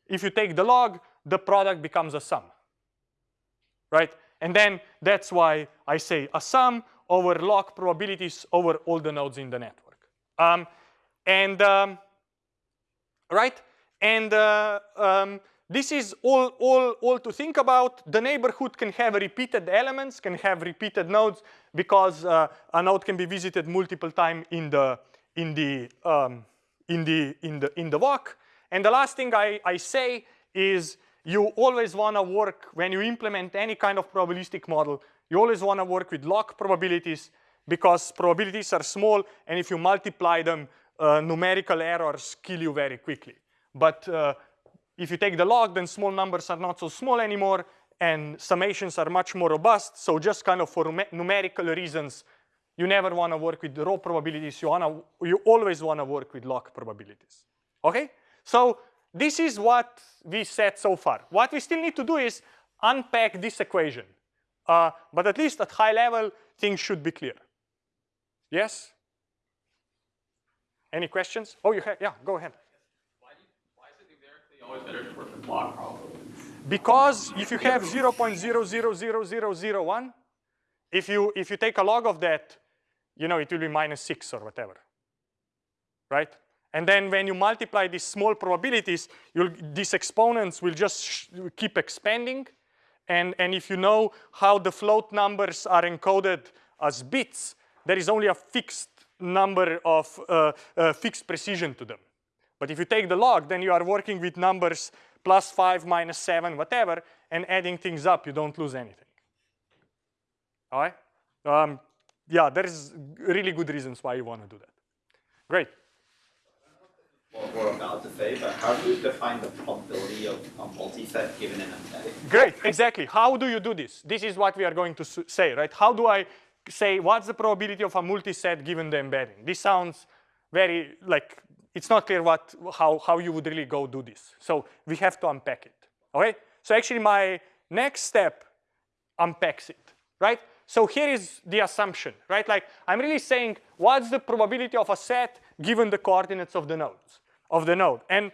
If you take the log, the product becomes a sum, right? And then that's why I say a sum over log probabilities over all the nodes in the network. Um, and um, right? And uh, um, this is all, all, all to think about. The neighborhood can have repeated elements, can have repeated nodes because uh, a node can be visited multiple times in the, in the, um, in the, in the, in the walk. And the last thing I, I say is you always want to work, when you implement any kind of probabilistic model, you always want to work with log probabilities because probabilities are small and if you multiply them uh, numerical errors kill you very quickly. But uh, if you take the log, then small numbers are not so small anymore and summations are much more robust. So just kind of for numerical reasons, you never want to work with the raw probabilities. You, wanna, you always want to work with log probabilities. Okay? So this is what we said so far. What we still need to do is unpack this equation. Uh, but at least at high level, things should be clear. Yes? Any questions? Oh, you have, yeah, go ahead. Why, do you, why is it numerically Because if you have 0.000001, if you, if you take a log of that, you know, it will be minus six or whatever, right? And then when you multiply these small probabilities, these exponents will just keep expanding. And, and if you know how the float numbers are encoded as bits, there is only a fixed number of uh, uh, fixed precision to them. But if you take the log, then you are working with numbers plus 5, minus 7, whatever, and adding things up, you don't lose anything. All right? Um, yeah, there's really good reasons why you want to do that. Great. What we're about to say, but how do you define the probability of a multiset given an embedding? Great, exactly. How do you do this? This is what we are going to say, right? How do I say what's the probability of a multiset given the embedding? This sounds very like it's not clear what how how you would really go do this. So we have to unpack it. Okay? So actually my next step unpacks it, right? So here is the assumption, right? Like I'm really saying what's the probability of a set given the coordinates of the nodes of the node. And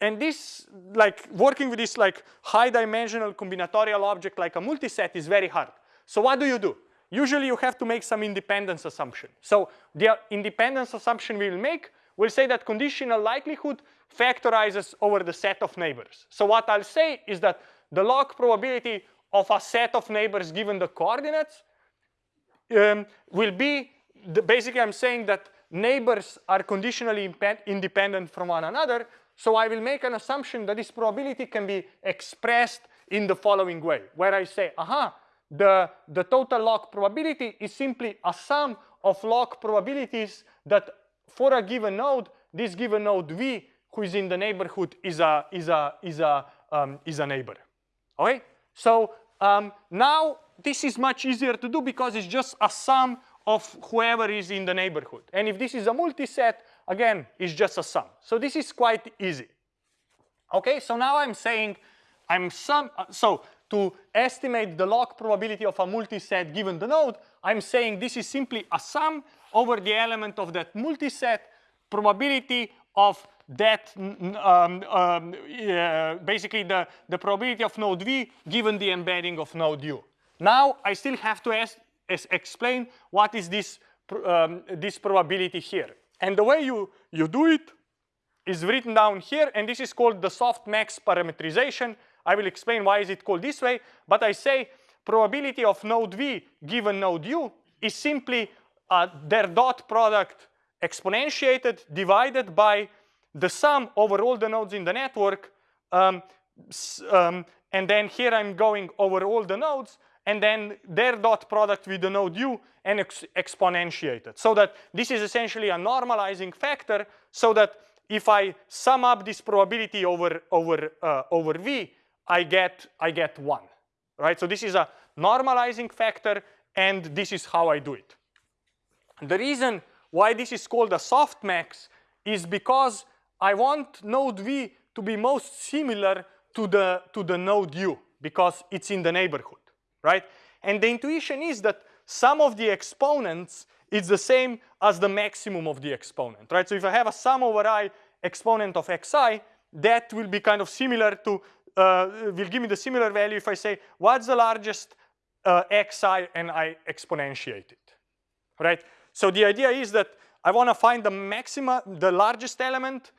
and this like working with this like high dimensional combinatorial object like a multiset is very hard. So what do you do? Usually you have to make some independence assumption. So the uh, independence assumption we will make will say that conditional likelihood factorizes over the set of neighbors. So what I'll say is that the log probability of a set of neighbors given the coordinates um, will be, the, basically I'm saying that neighbors are conditionally independent from one another. So I will make an assumption that this probability can be expressed in the following way, where I say, aha, the, the total log probability is simply a sum of log probabilities that for a given node, this given node V, who is in the neighborhood, is a, is a, is a, um, is a neighbor. Okay? So um, now this is much easier to do because it's just a sum of whoever is in the neighborhood. And if this is a multiset, again, it's just a sum. So this is quite easy. Okay, so now I'm saying I'm sum, uh, so to estimate the log probability of a multiset given the node, I'm saying this is simply a sum over the element of that multiset probability of that, um, um, basically the, the probability of node V given the embedding of node U. Now I still have to ask, explain what is this, um, this probability here. And the way you, you do it is written down here, and this is called the softmax parametrization. I will explain why is it called this way, but I say probability of node V given node U is simply uh, their dot product exponentiated divided by the sum over all the nodes in the network. Um, um, and then here I'm going over all the nodes and then their dot product with the node u and ex exponentiated. So that this is essentially a normalizing factor so that if I sum up this probability over, over, uh, over v, I get, I get one, right? So this is a normalizing factor and this is how I do it. The reason why this is called a softmax is because I want node V to be most similar to the, to the node U because it's in the neighborhood, right? And the intuition is that sum of the exponents is the same as the maximum of the exponent, right? So if I have a sum over i exponent of xi, that will be kind of similar to, uh, will give me the similar value if I say, what's the largest uh, xi and I exponentiate it, right? So the idea is that I want to find the maxima, the largest element,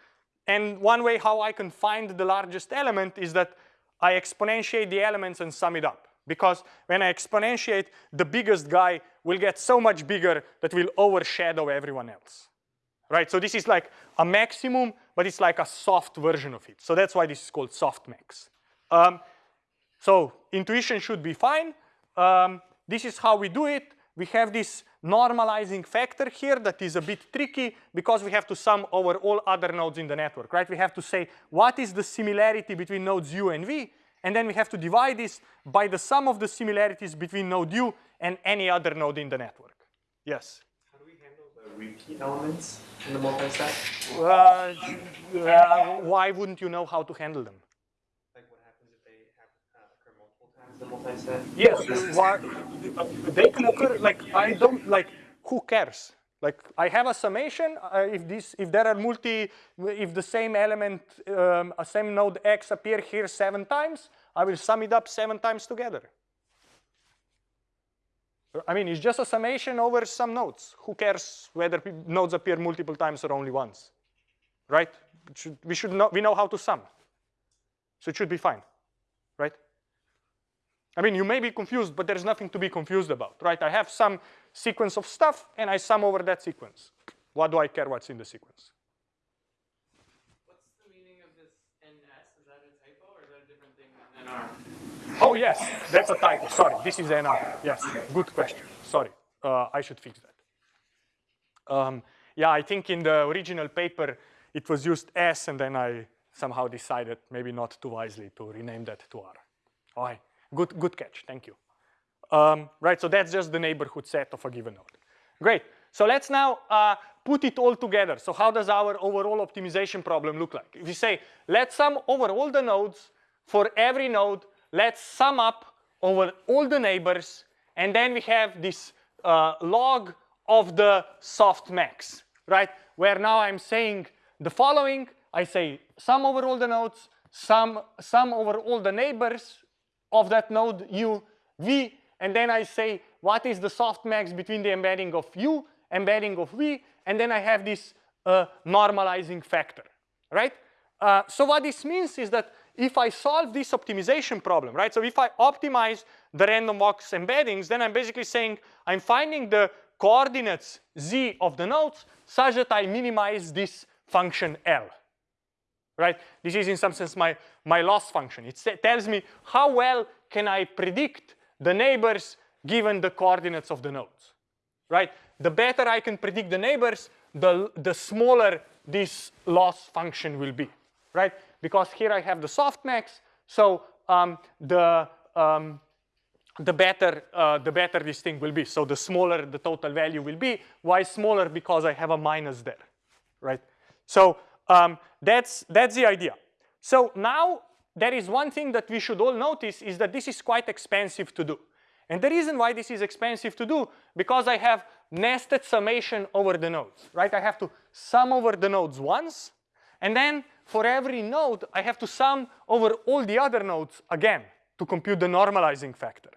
and one way how I can find the largest element is that I exponentiate the elements and sum it up. Because when I exponentiate, the biggest guy will get so much bigger that will overshadow everyone else. Right, so this is like a maximum, but it's like a soft version of it. So that's why this is called softmax. Um, so intuition should be fine. Um, this is how we do it. We have this normalizing factor here that is a bit tricky because we have to sum over all other nodes in the network, right? We have to say what is the similarity between nodes u and v, and then we have to divide this by the sum of the similarities between node u and any other node in the network. Yes? How do we handle the repeat elements in the multi-set? Uh, uh, why wouldn't you know how to handle them? The multi-set? Yes, why, they can occur, like, I don't, like, who cares? Like, I have a summation, uh, if this, if there are multi, if the same element, um, a same node x appear here seven times, I will sum it up seven times together. I mean, it's just a summation over some nodes. Who cares whether nodes appear multiple times or only once, right? Should, we should know, we know how to sum. So it should be fine, right? I mean, you may be confused, but there's nothing to be confused about, right? I have some sequence of stuff and I sum over that sequence. What do I care what's in the sequence? What's the meaning of this NS? Is that a typo or is that a different thing than NR? Oh yes, that's a typo, sorry, this is NR, yes, good question, sorry, uh, I should fix that. Um, yeah, I think in the original paper, it was used S and then I somehow decided maybe not too wisely to rename that to R. All right, good, good catch, thank you. Um, right, so that's just the neighborhood set of a given node. Great, so let's now uh, put it all together. So how does our overall optimization problem look like? If we say, let's sum over all the nodes, for every node, let's sum up over all the neighbors, and then we have this uh, log of the softmax, right? Where now I'm saying the following, I say sum over all the nodes, sum, sum over all the neighbors of that node u, v, and then I say what is the softmax between the embedding of u, embedding of v, and then I have this uh, normalizing factor, right? Uh, so what this means is that if I solve this optimization problem, right? So if I optimize the random walks embeddings, then I'm basically saying I'm finding the coordinates z of the nodes such that I minimize this function L, right? This is in some sense my, my loss function. It tells me how well can I predict the neighbors given the coordinates of the nodes, right? The better I can predict the neighbors, the, the smaller this loss function will be, right? Because here I have the softmax, so um, the um, the better uh, the better this thing will be. So the smaller the total value will be. Why smaller? Because I have a minus there, right? So um, that's that's the idea. So now there is one thing that we should all notice is that this is quite expensive to do. And the reason why this is expensive to do, because I have nested summation over the nodes, right? I have to sum over the nodes once, and then for every node, I have to sum over all the other nodes again to compute the normalizing factor,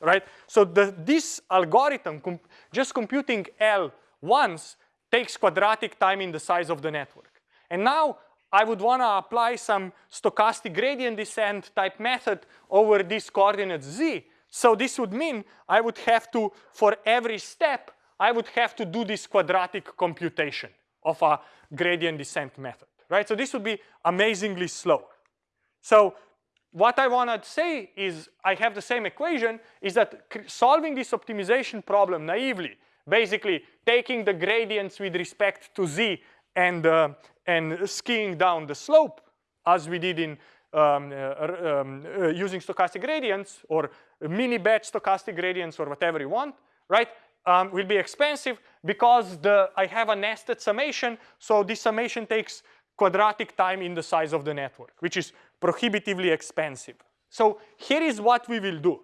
right? So the, this algorithm, comp just computing L once, takes quadratic time in the size of the network. And now I would want to apply some stochastic gradient descent type method over these coordinates z. So this would mean I would have to, for every step, I would have to do this quadratic computation of a gradient descent method, right? So this would be amazingly slow. So what I want to say is I have the same equation is that solving this optimization problem naively, basically taking the gradients with respect to z and, uh, and skiing down the slope as we did in um, uh, um, uh, using stochastic gradients or mini batch stochastic gradients or whatever you want, right? Um, will be expensive because the I have a nested summation, so this summation takes quadratic time in the size of the network, which is prohibitively expensive. So here is what we will do.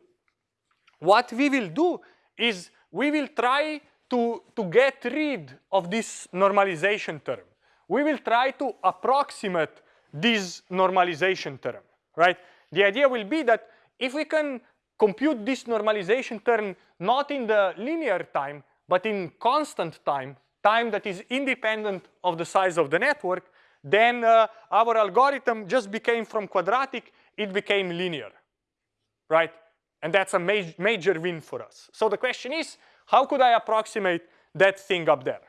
What we will do is we will try to, to get rid of this normalization term. We will try to approximate this normalization term, right? The idea will be that if we can compute this normalization term not in the linear time, but in constant time, time that is independent of the size of the network, then uh, our algorithm just became from quadratic, it became linear, right? And that's a ma major win for us. So the question is, how could I approximate that thing up there?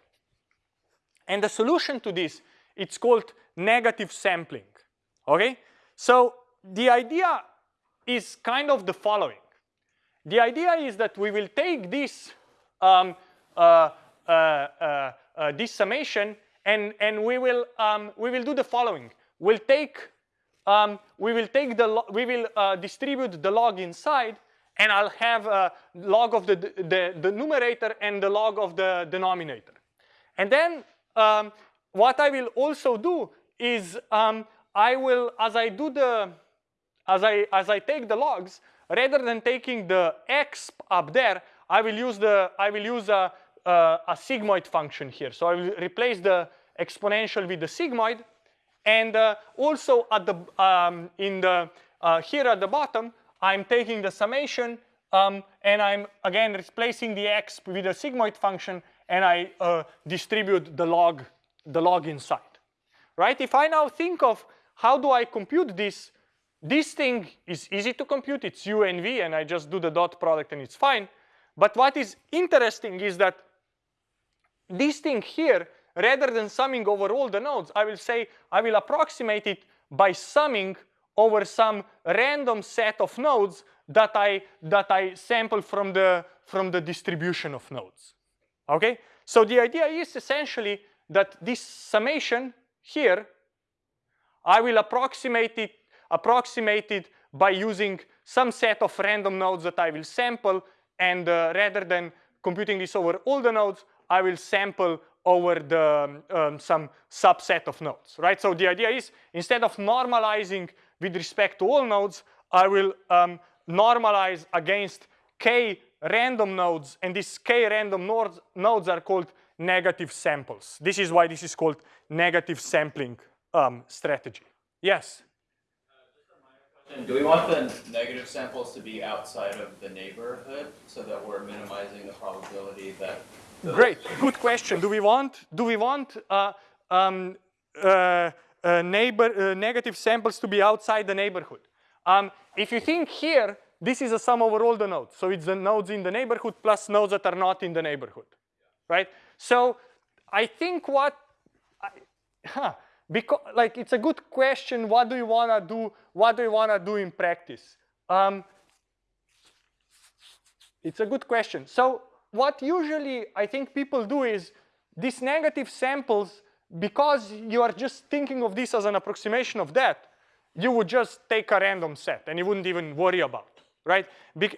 And the solution to this, it's called negative sampling, okay? So the idea is kind of the following. The idea is that we will take this, um, uh, uh, uh, uh this summation and, and we, will, um, we will do the following. We'll take, um, we will take the, we will uh, distribute the log inside and I'll have a log of the, the, the numerator and the log of the denominator. And then um, what I will also do is um, I will, as I do the, as I, as I take the logs, rather than taking the x up there, I will use the, I will use a, a, a sigmoid function here. So I will replace the exponential with the sigmoid. And uh, also at the, um, in the, uh, here at the bottom, I'm taking the summation um, and I'm again replacing the x with a sigmoid function and I uh, distribute the log, the log inside, right? If I now think of how do I compute this this thing is easy to compute. It's u and v, and I just do the dot product and it's fine. But what is interesting is that this thing here, rather than summing over all the nodes, I will say I will approximate it by summing over some random set of nodes that I that I sample from the from the distribution of nodes. Okay? So the idea is essentially that this summation here, I will approximate it approximate it by using some set of random nodes that I will sample and uh, rather than computing this over all the nodes, I will sample over the um, some subset of nodes, right? So the idea is instead of normalizing with respect to all nodes, I will um, normalize against k random nodes, and these k random nodes, nodes are called negative samples. This is why this is called negative sampling um, strategy. Yes? do we want the negative samples to be outside of the neighborhood so that we're minimizing the probability that Great, good question. Do we want do we want uh, um, uh, uh, neighbor uh, negative samples to be outside the neighborhood? Um, if you think here, this is a sum over all the nodes. So it's the nodes in the neighborhood plus nodes that are not in the neighborhood, right? So I think what, I, huh, because like it's a good question. What do you wanna do? What do you wanna do in practice? Um, it's a good question. So what usually I think people do is these negative samples, because you are just thinking of this as an approximation of that, you would just take a random set and you wouldn't even worry about, right?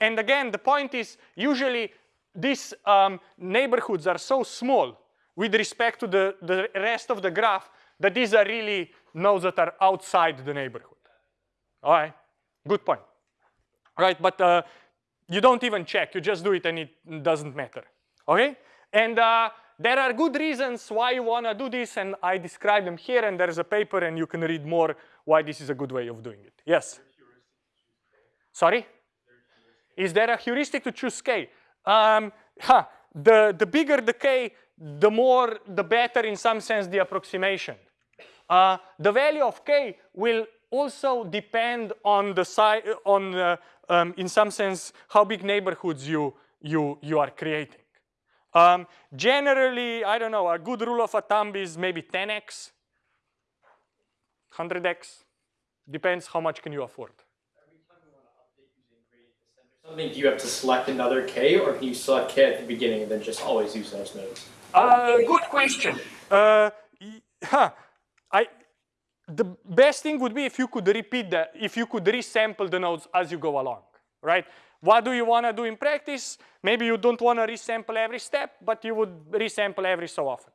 and again, the point is usually these um, neighborhoods are so small with respect to the, the rest of the graph that these are really nodes that are outside the neighborhood. All right, good point. Right, but uh, you don't even check, you just do it and it doesn't matter, okay? And uh, there are good reasons why you wanna do this and I describe them here and there's a paper and you can read more why this is a good way of doing it. Yes? Sorry? Is there a heuristic to choose k? Um, huh, the, the bigger the k, the more, the better in some sense the approximation. Uh, the value of k will also depend on the size, on uh, um, in some sense how big neighborhoods you you you are creating. Um, generally, I don't know, a good rule of a thumb is maybe 10x, 100x, depends how much can you afford. Something do you have to select another k, or can you select k at the beginning and then just always use those nodes? Uh, good question. Uh, huh. I, the best thing would be if you could repeat that, if you could resample the nodes as you go along, right? What do you want to do in practice? Maybe you don't want to resample every step, but you would resample every so often.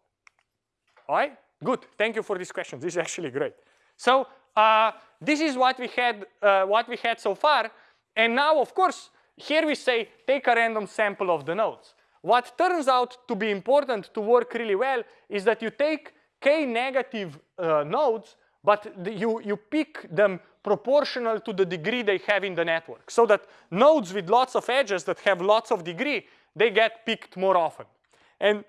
All right, good. Thank you for this question. This is actually great. So uh, this is what we had, uh, what we had so far, and now, of course, here we say take a random sample of the nodes. What turns out to be important to work really well is that you take k negative uh, nodes, but you, you pick them proportional to the degree they have in the network. So that nodes with lots of edges that have lots of degree, they get picked more often. And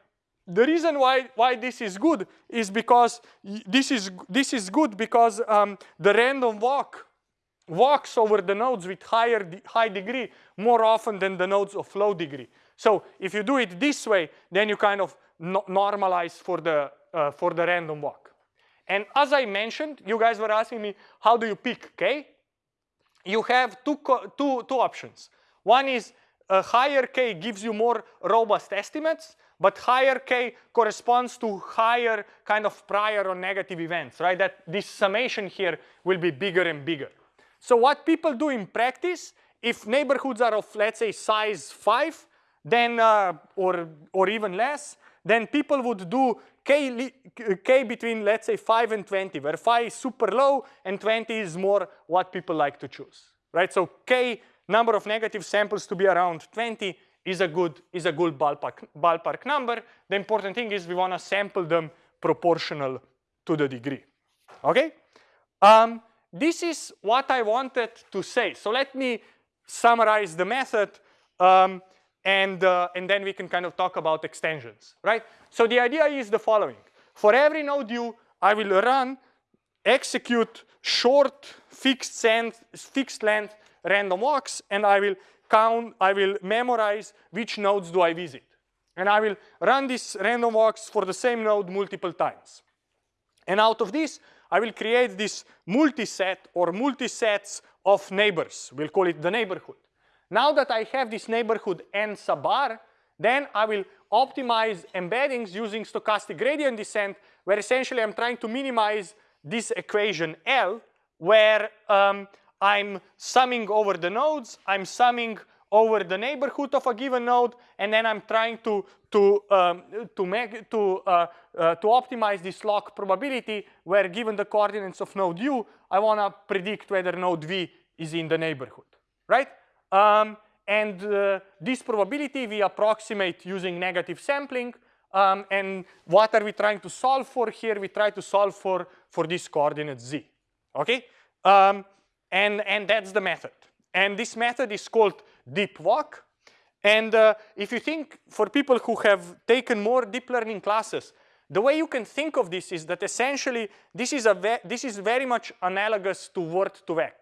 the reason why, why this is good is because this is, this is good because um, the random walk walks over the nodes with higher high degree more often than the nodes of low degree. So if you do it this way, then you kind of no normalize for the uh, for the random walk. And as I mentioned, you guys were asking me, how do you pick k? You have two, two, two options. One is a higher k gives you more robust estimates, but higher k corresponds to higher kind of prior or negative events, right? That this summation here will be bigger and bigger. So what people do in practice, if neighborhoods are of, let's say, size 5, then, uh, or, or even less, then people would do k, k between, let's say, 5 and 20, where 5 is super low and 20 is more what people like to choose, right? So k number of negative samples to be around 20 is a good, is a good ballpark, ballpark number. The important thing is we want to sample them proportional to the degree, okay? Um, this is what I wanted to say. So let me summarize the method. Um, and, uh, and then we can kind of talk about extensions, right? So the idea is the following. For every node you, I will run execute short fixed, length, fixed length random walks and I will count, I will memorize which nodes do I visit. And I will run these random walks for the same node multiple times. And out of this, I will create this multi-set or multi-sets of neighbors. We'll call it the neighborhood. Now that I have this neighborhood n sub r, then I will optimize embeddings using stochastic gradient descent, where essentially I'm trying to minimize this equation L, where um, I'm summing over the nodes, I'm summing over the neighborhood of a given node, and then I'm trying to to um, to make to uh, uh, to optimize this log probability, where given the coordinates of node u, I want to predict whether node v is in the neighborhood, right? Um, and uh, this probability we approximate using negative sampling. Um, and what are we trying to solve for here? We try to solve for for this coordinate z, okay? Um, and and that's the method. And this method is called DeepWalk. And uh, if you think for people who have taken more deep learning classes, the way you can think of this is that essentially this is, a this is very much analogous to word2vec,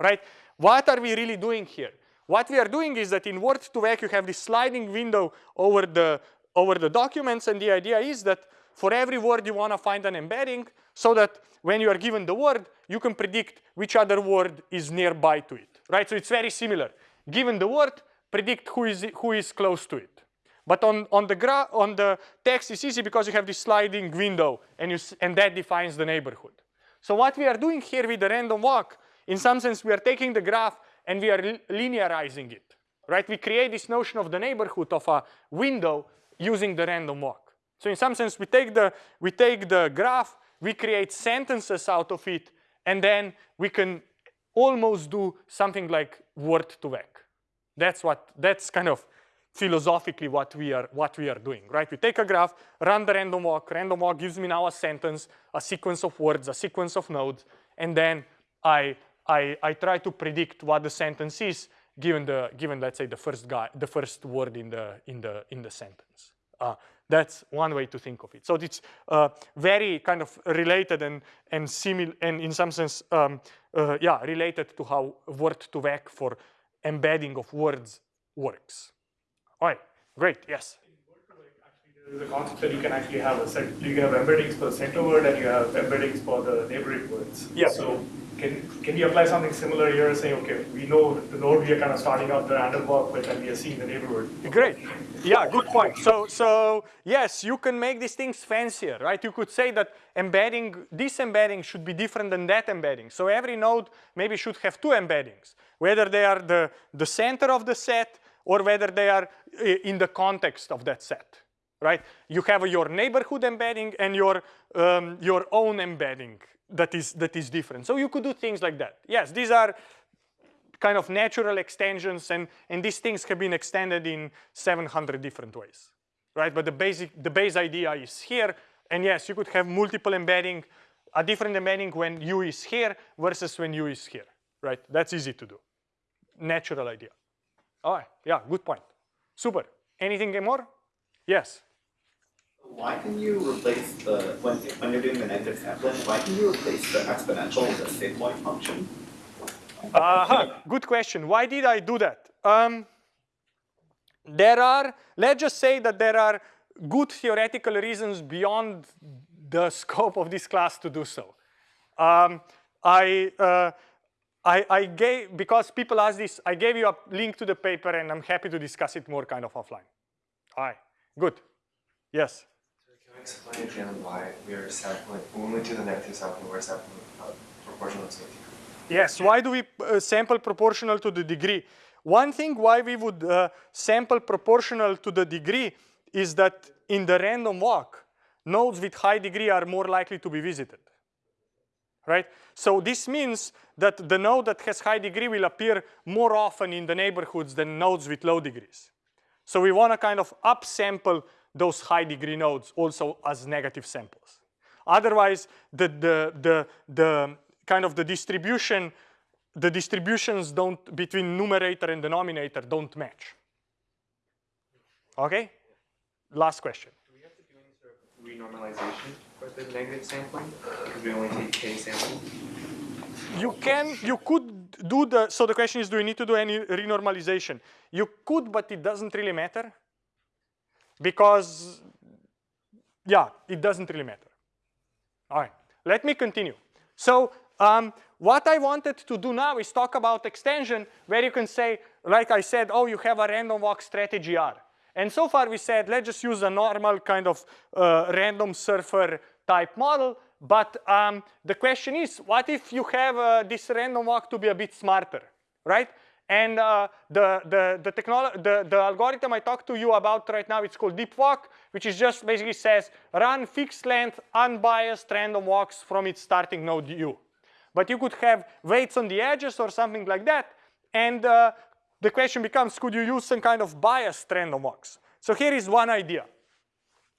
right? What are we really doing here? What we are doing is that in word2vec you have this sliding window over the, over the documents and the idea is that for every word you want to find an embedding so that when you are given the word, you can predict which other word is nearby to it, right? So it's very similar given the word, predict who is, who is close to it. But on, on, the gra on the text, it's easy because you have this sliding window and, you, and that defines the neighborhood. So what we are doing here with the random walk, in some sense, we are taking the graph and we are linearizing it, right? We create this notion of the neighborhood of a window using the random walk. So in some sense, we take the, we take the graph, we create sentences out of it, and then we can almost do something like word to vec. That's what, that's kind of philosophically what we are what we are doing, right? We take a graph, run the random walk, random walk gives me now a sentence, a sequence of words, a sequence of nodes, and then I I, I try to predict what the sentence is given the given let's say the first guy the first word in the in the in the sentence. Uh, that's one way to think of it. So it's uh, very kind of related and and similar and in some sense um, uh, yeah related to how word to vec for embedding of words works. All right, great, yes. There's a concept that you can actually have a set, you can have embeddings for the center word and you have embeddings for the neighboring words. Yeah. So can, can we apply something similar here, saying, okay, we know the node we are kind of starting out the random walk with and we are seeing the neighborhood. Great. Yeah, good point. So, so yes, you can make these things fancier, right? You could say that embedding, this embedding should be different than that embedding. So every node maybe should have two embeddings, whether they are the, the center of the set or whether they are in the context of that set, right? You have your neighborhood embedding and your, um, your own embedding that is, that is different. So you could do things like that. Yes, these are kind of natural extensions and, and these things have been extended in 700 different ways, right? But the basic, the base idea is here. And yes, you could have multiple embedding, a different embedding when u is here versus when u is here, right? That's easy to do. Natural idea. All right, yeah, good point. Super. Anything more? Yes. Why can you replace the, when, when you're doing the negative sampling, why can you replace the exponential with a sigmoid function? Uh -huh. Good question. Why did I do that? Um, there are, let's just say that there are good theoretical reasons beyond the *laughs* scope of this class to do so. Um, I, uh, I, I gave, because people asked this, I gave you a link to the paper and I'm happy to discuss it more kind of offline. All right, good. Yes? Explain again why we are sampling, we do the negative we're sampling uh, proportional to the degree? Yes, why do we uh, sample proportional to the degree? One thing why we would uh, sample proportional to the degree is that in the random walk, nodes with high degree are more likely to be visited, right? So this means that the node that has high degree will appear more often in the neighborhoods than nodes with low degrees. So we want to kind of upsample those high degree nodes also as negative samples. Otherwise, the, the, the, the kind of the distribution, the distributions don't, between numerator and denominator don't match. Okay? Last question. Do we have to do any sort of renormalization with the negative sampling? Because we only take k samples. You can, you could do the, so the question is, do you need to do any renormalization? You could, but it doesn't really matter. Because, yeah, it doesn't really matter. All right, let me continue. So um, what I wanted to do now is talk about extension where you can say, like I said, oh, you have a random walk strategy R. And so far we said, let's just use a normal kind of uh, random surfer type model. But um, the question is, what if you have uh, this random walk to be a bit smarter, right? And uh, the, the, the, the, the algorithm I talked to you about right now, it's called DeepWalk, which is just basically says run fixed length, unbiased random walks from its starting node u. But you could have weights on the edges or something like that. And uh, the question becomes, could you use some kind of biased random walks? So here is one idea.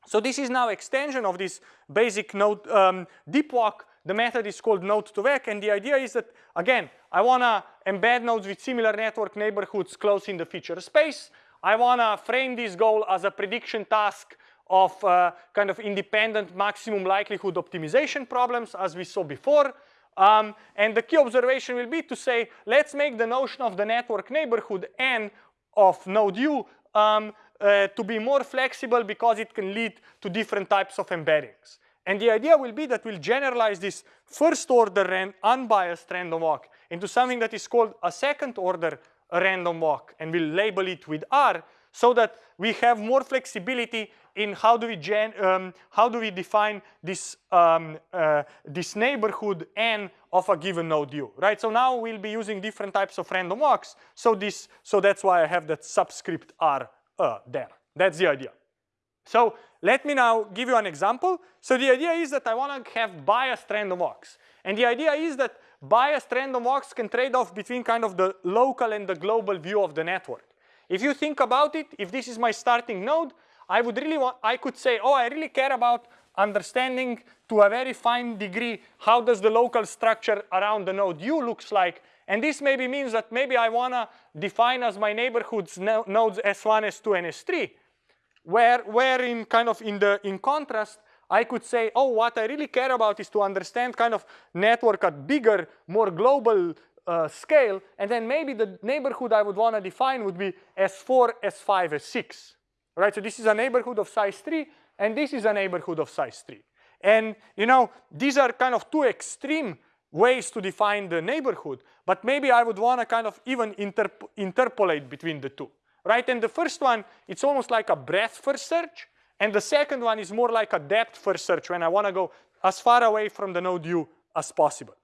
So this is now extension of this basic node um, DeepWalk. The method is called node2vec, and the idea is that, again, I want to embed nodes with similar network neighborhoods close in the feature space. I want to frame this goal as a prediction task of uh, kind of independent maximum likelihood optimization problems as we saw before. Um, and the key observation will be to say, let's make the notion of the network neighborhood n of node u um, uh, to be more flexible because it can lead to different types of embeddings. And the idea will be that we'll generalize this first order unbiased random walk into something that is called a second order random walk and we'll label it with R so that we have more flexibility in how do we gen, um, how do we define this um, uh, this neighborhood n of a given node u, right? So now we'll be using different types of random walks. So this, so that's why I have that subscript r uh, there. That's the idea. So let me now give you an example. So the idea is that I want to have biased random walks, and the idea is that biased random walks can trade off between kind of the local and the global view of the network. If you think about it, if this is my starting node, I would really want, I could say, oh, I really care about understanding to a very fine degree how does the local structure around the node u looks like. And this maybe means that maybe I want to define as my neighborhoods no nodes S1, S2, and S3, where, where in kind of in the in contrast, I could say, oh, what I really care about is to understand kind of network at bigger, more global uh, scale, and then maybe the neighborhood I would want to define would be S4, S5, S6 right? So this is a neighborhood of size 3, and this is a neighborhood of size 3. And you know, these are kind of two extreme ways to define the neighborhood, but maybe I would want to kind of even interp interpolate between the two, right? And the first one, it's almost like a breadth first search, and the second one is more like a depth first search when I want to go as far away from the node u as possible,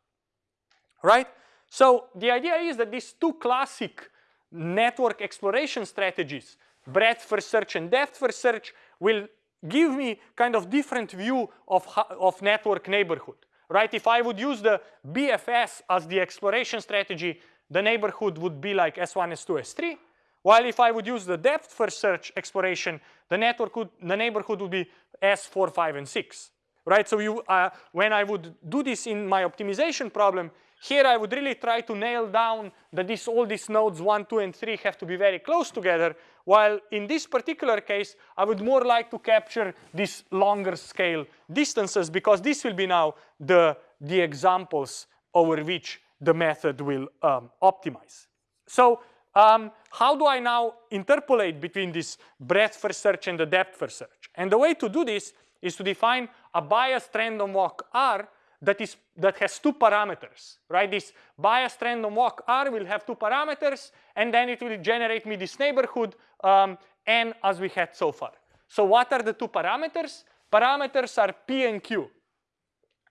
right? So the idea is that these two classic network exploration strategies breadth first search and depth first search will give me kind of different view of, of network neighborhood, right? If I would use the BFS as the exploration strategy, the neighborhood would be like S1, S2, S3. While if I would use the depth first search exploration, the network would, the neighborhood would be S4, 5, and 6, right? So you, uh, when I would do this in my optimization problem, here I would really try to nail down that this, all these nodes 1, 2, and 3 have to be very close together, while in this particular case, I would more like to capture these longer scale distances because this will be now the, the examples over which the method will um, optimize. So um, how do I now interpolate between this breadth first search and the depth first search? And the way to do this is to define a biased random walk R that is that has two parameters, right? This biased random walk R will have two parameters, and then it will generate me this neighborhood um, N as we had so far. So what are the two parameters? Parameters are P and Q.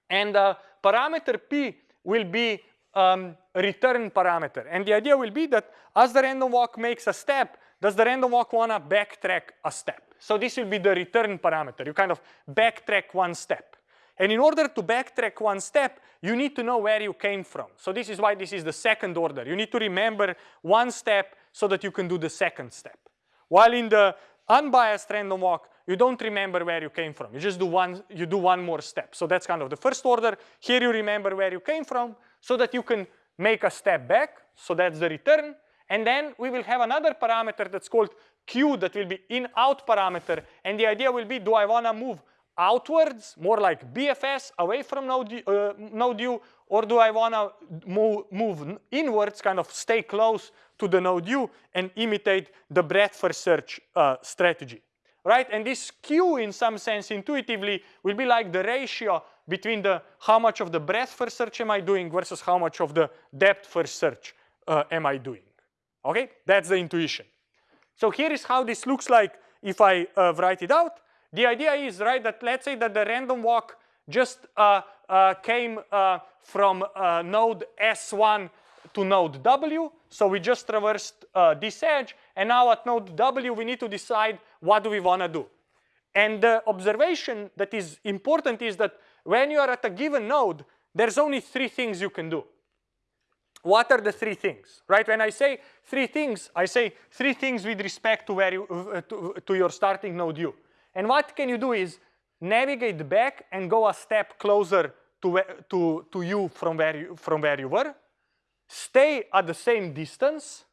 And uh, parameter P will be um, return parameter. And the idea will be that as the random walk makes a step, does the random walk want to backtrack a step? So this will be the return parameter. You kind of backtrack one step. And in order to backtrack one step, you need to know where you came from. So this is why this is the second order. You need to remember one step so that you can do the second step. While in the unbiased random walk, you don't remember where you came from. You just do one, you do one more step. So that's kind of the first order. Here you remember where you came from so that you can make a step back. So that's the return. And then we will have another parameter that's called Q that will be in-out parameter. And the idea will be, do I want to move outwards, more like BFS, away from node, U, uh, node U, or do I want to move, move inwards, kind of stay close to the node U and imitate the breadth first search uh, strategy, right? And this Q, in some sense, intuitively, will be like the ratio between the how much of the breadth first search am I doing versus how much of the depth first search uh, am I doing. Okay, that's the intuition. So here is how this looks like if I uh, write it out. The idea is, right, that let's say that the random walk just uh, uh came uh, from uh, node S1 to node W. So we just traversed this edge. And now at node W, we need to decide what do we want to do. And the observation that is important is that when you are at a given node, there's only three things you can do. What are the three things, right? When I say three things, I say three things with respect to, where you, uh, to, to your starting node U. And what can you do is navigate back and go a step closer to, to, to you from where you, from where you were. Stay at the same distance.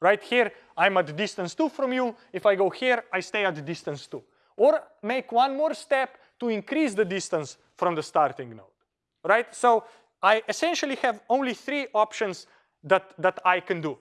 Right here, I'm at distance 2 from you. If I go here, I stay at distance 2. Or make one more step to increase the distance from the starting node. Right? So I essentially have only three options that, that I can do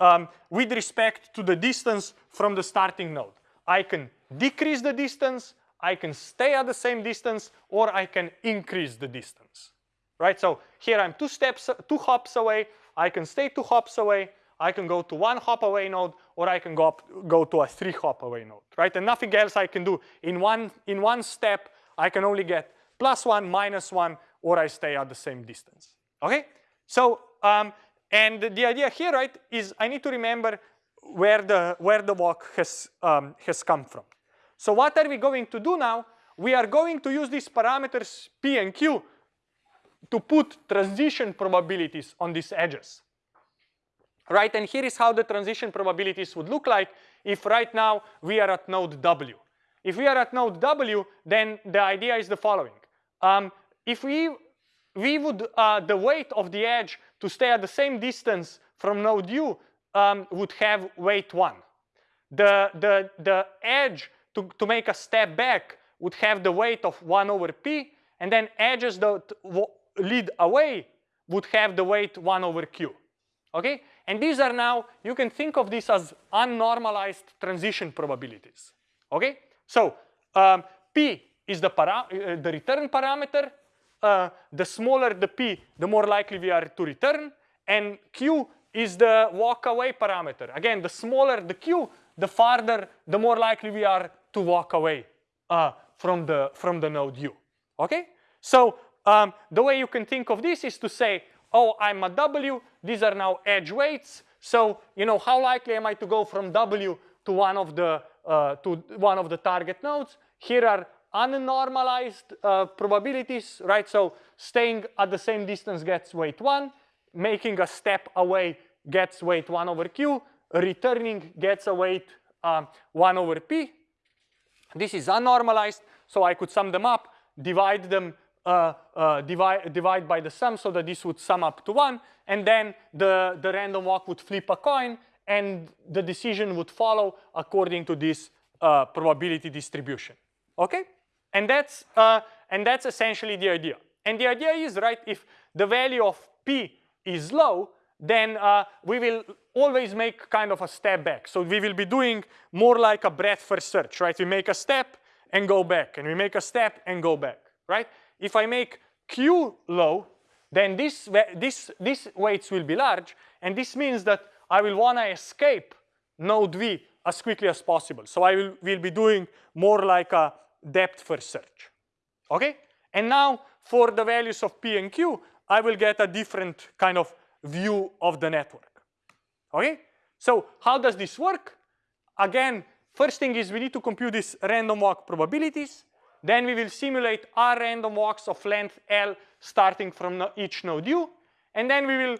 um, with respect to the distance from the starting node. I can decrease the distance, I can stay at the same distance, or I can increase the distance, right? So here I'm two steps, two hops away, I can stay two hops away, I can go to one hop away node, or I can go, up, go to a three hop away node, right? And nothing else I can do. In one, in one step, I can only get plus one, minus one, or I stay at the same distance. Okay? So, um, and the idea here, right, is I need to remember where the, where the walk has, um, has come from. So what are we going to do now? We are going to use these parameters P and Q to put transition probabilities on these edges. Right, and here is how the transition probabilities would look like if right now we are at node W. If we are at node W, then the idea is the following. Um, if we, we would, uh, the weight of the edge to stay at the same distance from node U um, would have weight one. The, the, the edge to, to make a step back would have the weight of one over P, and then edges that lead away would have the weight one over Q. Okay? And these are now, you can think of this as unnormalized transition probabilities. Okay? So um, P is the, uh, the return parameter, uh, the smaller the p, the more likely we are to return. And q is the walk away parameter. Again, the smaller the q, the farther, the more likely we are to walk away uh, from, the, from the node u. Okay? So um, the way you can think of this is to say, oh, I'm at w, these are now edge weights. So, you know, how likely am I to go from w to one of the, uh, to one of the target nodes? Here are unnormalized uh, probabilities, right? So staying at the same distance gets weight one, making a step away gets weight one over q, returning gets a weight um, one over p. This is unnormalized, so I could sum them up, divide them, uh, uh, divide, divide by the sum so that this would sum up to one, and then the, the random walk would flip a coin, and the decision would follow according to this uh, probability distribution. Okay? And that's, uh, and that's essentially the idea. And the idea is, right, if the value of P is low, then uh, we will always make kind of a step back. So we will be doing more like a breadth first search, right? We make a step and go back, and we make a step and go back, right? If I make Q low, then this, this, these weights will be large, and this means that I will want to escape node V as quickly as possible. So I will, will be doing more like a depth first search. Okay? And now for the values of P and Q, I will get a different kind of view of the network. Okay? So how does this work? Again, first thing is we need to compute these random walk probabilities. Then we will simulate r random walks of length L starting from each node U. And then we will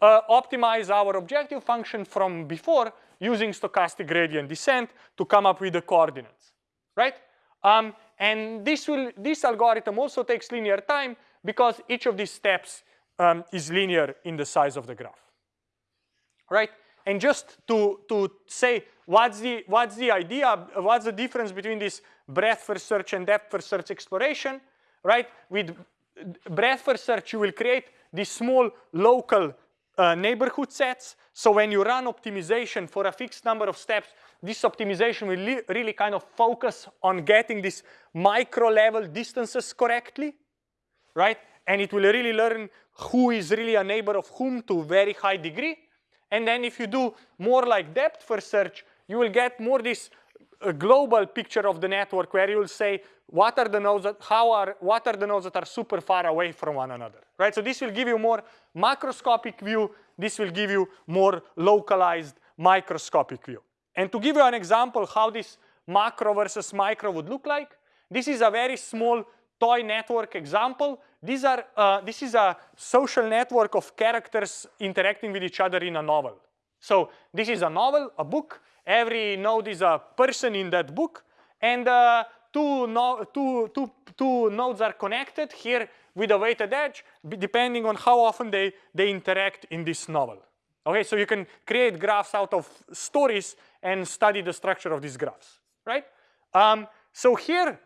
uh, optimize our objective function from before using stochastic gradient descent to come up with the coordinates, right? Um, and this, will, this algorithm also takes linear time because each of these steps um, is linear in the size of the graph. Right? and just to, to say what's the, what's the idea, what's the difference between this breadth first search and depth first search exploration, right? With breadth first search, you will create these small local uh, neighborhood sets. So when you run optimization for a fixed number of steps, this optimization will really kind of focus on getting these micro level distances correctly, right? And it will really learn who is really a neighbor of whom to very high degree. And then if you do more like depth first search, you will get more this uh, global picture of the network where you will say what are the nodes that how are what are the nodes that are super far away from one another, right? So this will give you more macroscopic view. This will give you more localized microscopic view. And to give you an example how this macro versus micro would look like, this is a very small toy network example. These are, uh, this is a social network of characters interacting with each other in a novel. So this is a novel, a book. Every node is a person in that book. And uh, two, no, two, two, two nodes are connected here with a weighted edge, depending on how often they, they interact in this novel. Okay, so you can create graphs out of stories and study the structure of these graphs, right? Um, so here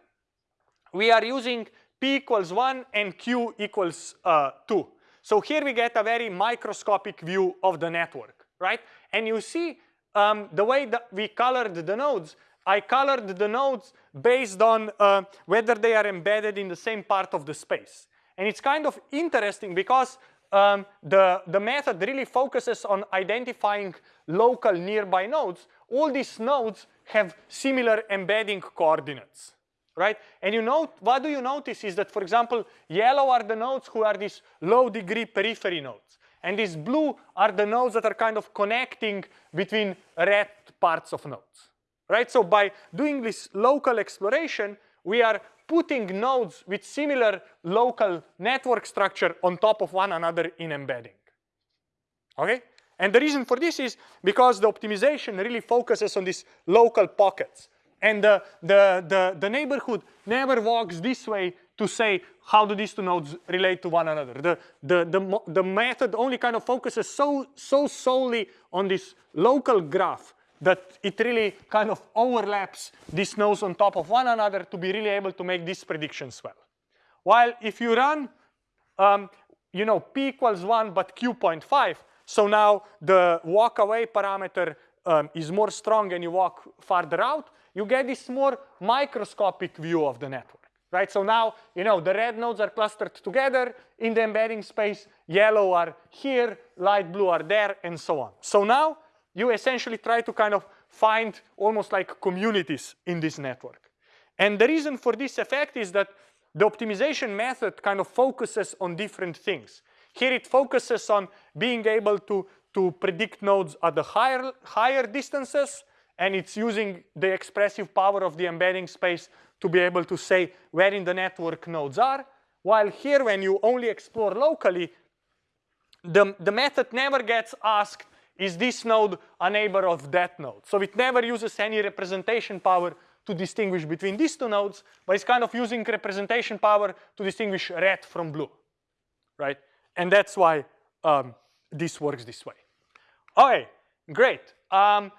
we are using p equals 1 and q equals uh, 2. So here we get a very microscopic view of the network, right? And you see um, the way that we colored the nodes, I colored the nodes based on uh, whether they are embedded in the same part of the space. And it's kind of interesting because um, the, the method really focuses on identifying local nearby nodes. All these nodes have similar embedding coordinates, right? And you know, what do you notice is that, for example, yellow are the nodes who are these low degree periphery nodes. And these blue are the nodes that are kind of connecting between red parts of nodes, right? So by doing this local exploration, we are putting nodes with similar local network structure on top of one another in embedding. Okay? And the reason for this is because the optimization really focuses on these local pockets. And the, the, the, the neighborhood never walks this way to say how do these two nodes relate to one another. The, the, the, the method only kind of focuses so, so solely on this local graph that it really kind of overlaps these nodes on top of one another to be really able to make these predictions well. While if you run, um, you know, p equals 1 but q 0.5, so now the walk away parameter um, is more strong and you walk farther out, you get this more microscopic view of the network, right? So now, you know, the red nodes are clustered together in the embedding space, yellow are here, light blue are there, and so on. So now you essentially try to kind of find almost like communities in this network. And the reason for this effect is that the optimization method kind of focuses on different things. Here it focuses on being able to, to predict nodes at the higher, higher distances, and it's using the expressive power of the embedding space to be able to say where in the network nodes are. While here, when you only explore locally, the, the method never gets asked is this node a neighbor of that node? So it never uses any representation power to distinguish between these two nodes, but it's kind of using representation power to distinguish red from blue, right? And that's why um, this works this way. Okay, great. Um,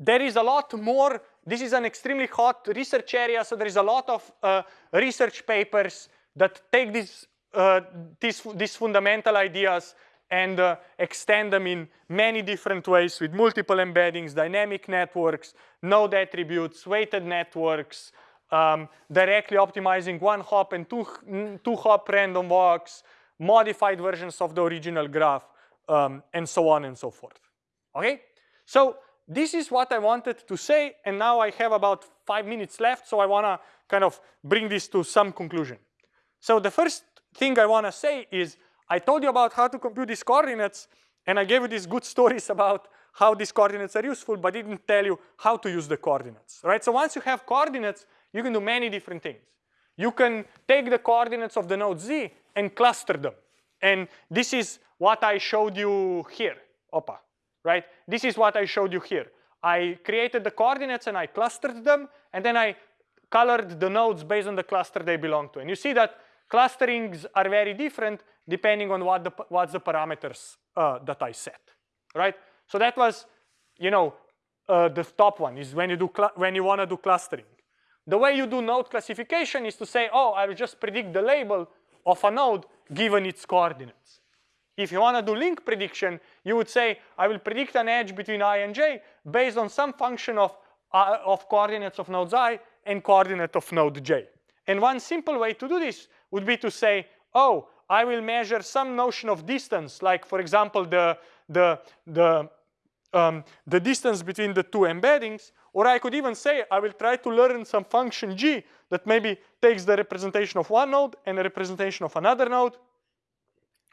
there is a lot more. This is an extremely hot research area, so there is a lot of uh, research papers that take these, uh, these, these fundamental ideas and uh, extend them in many different ways with multiple embeddings, dynamic networks, node attributes, weighted networks, um, directly optimizing one hop and two, two hop random walks, modified versions of the original graph, um, and so on and so forth. Okay? So this is what I wanted to say, and now I have about five minutes left, so I want to kind of bring this to some conclusion. So the first thing I want to say is I told you about how to compute these coordinates, and I gave you these good *laughs* stories about how these coordinates are useful, but didn't tell you how to use the coordinates, right? So once you have coordinates, you can do many different things. You can take the coordinates of the node z and cluster them. And this is what I showed you here, Opa, right? This is what I showed you here. I created the coordinates and I clustered them, and then I colored the nodes based on the cluster they belong to. And you see that clusterings are very different depending on what the, what's the parameters uh, that I set, right? So that was you know, uh, the top one is when you do when you want to do clustering. The way you do node classification is to say, oh, I will just predict the label of a node given its coordinates. If you want to do link prediction, you would say, I will predict an edge between i and j based on some function of, uh, of coordinates of nodes i and coordinate of node j. And one simple way to do this would be to say, oh, I will measure some notion of distance, like for example, the, the, the, um, the distance between the two embeddings, or I could even say I will try to learn some function g that maybe takes the representation of one node and the representation of another node.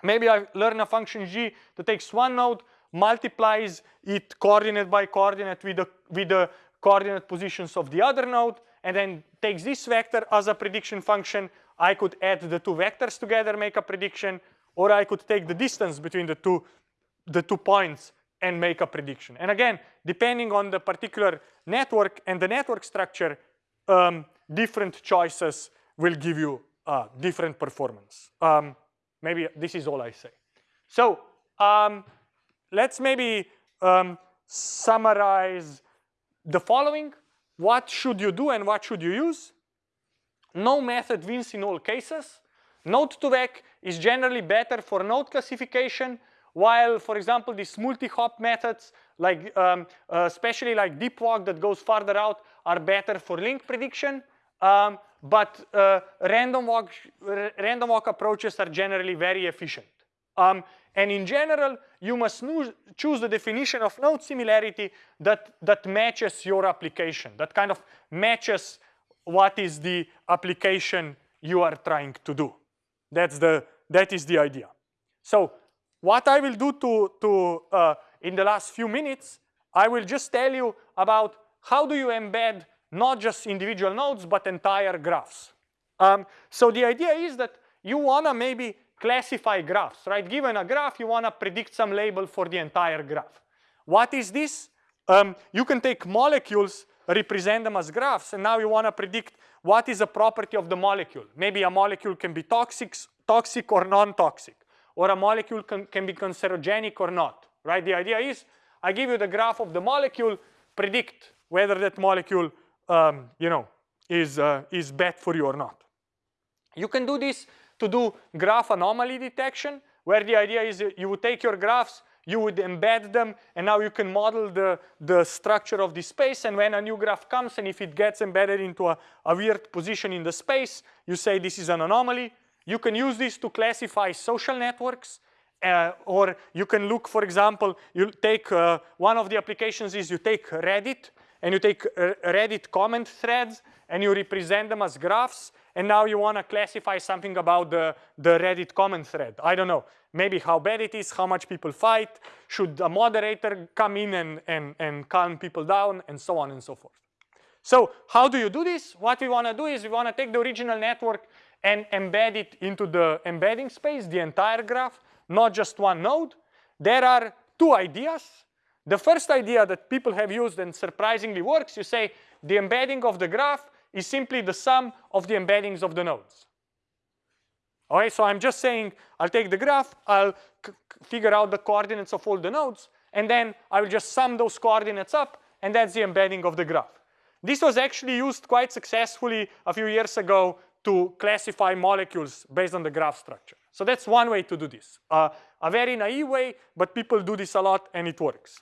Maybe I learn a function g that takes one node, multiplies it coordinate by coordinate with the, with the coordinate positions of the other node, and then takes this vector as a prediction function. I could add the two vectors together, make a prediction, or I could take the distance between the two, the two points and make a prediction. And again, depending on the particular network and the network structure, um, different choices will give you uh, different performance. Um, maybe this is all I say. So um, let's maybe um, summarize the following. What should you do and what should you use? No method wins in all cases. node2vec is generally better for node classification, while, for example, these multi-hop methods, like um, uh, especially like DeepWalk that goes farther out, are better for link prediction. Um, but uh, random walk random walk approaches are generally very efficient. Um, and in general, you must choose the definition of node similarity that, that matches your application, that kind of matches what is the application you are trying to do. That's the, that is the idea. So what I will do to, to uh, in the last few minutes, I will just tell you about how do you embed not just individual nodes, but entire graphs. Um, so the idea is that you wanna maybe classify graphs, right? Given a graph, you wanna predict some label for the entire graph. What is this? Um, you can take molecules, represent them as graphs, and now you wanna predict what is a property of the molecule. Maybe a molecule can be toxic, toxic or non-toxic, or a molecule can, can be cancerogenic or not, right? The idea is I give you the graph of the molecule, predict whether that molecule, um, you know, is, uh, is bad for you or not. You can do this to do graph anomaly detection, where the idea is you would take your graphs, you would embed them, and now you can model the, the structure of the space. And when a new graph comes, and if it gets embedded into a, a weird position in the space, you say this is an anomaly. You can use this to classify social networks. Uh, or you can look, for example, you take uh, one of the applications is you take Reddit and you take uh, Reddit comment threads and you represent them as graphs and now you want to classify something about the, the Reddit comment thread. I don't know, maybe how bad it is, how much people fight, should a moderator come in and, and, and calm people down, and so on and so forth. So how do you do this? What we want to do is we want to take the original network and embed it into the embedding space, the entire graph, not just one node. There are two ideas. The first idea that people have used and surprisingly works, you say the embedding of the graph is simply the sum of the embeddings of the nodes. Okay, so I'm just saying I'll take the graph, I'll figure out the coordinates of all the nodes, and then I will just sum those coordinates up, and that's the embedding of the graph. This was actually used quite successfully a few years ago to classify molecules based on the graph structure. So that's one way to do this. Uh, a very naive way, but people do this a lot and it works.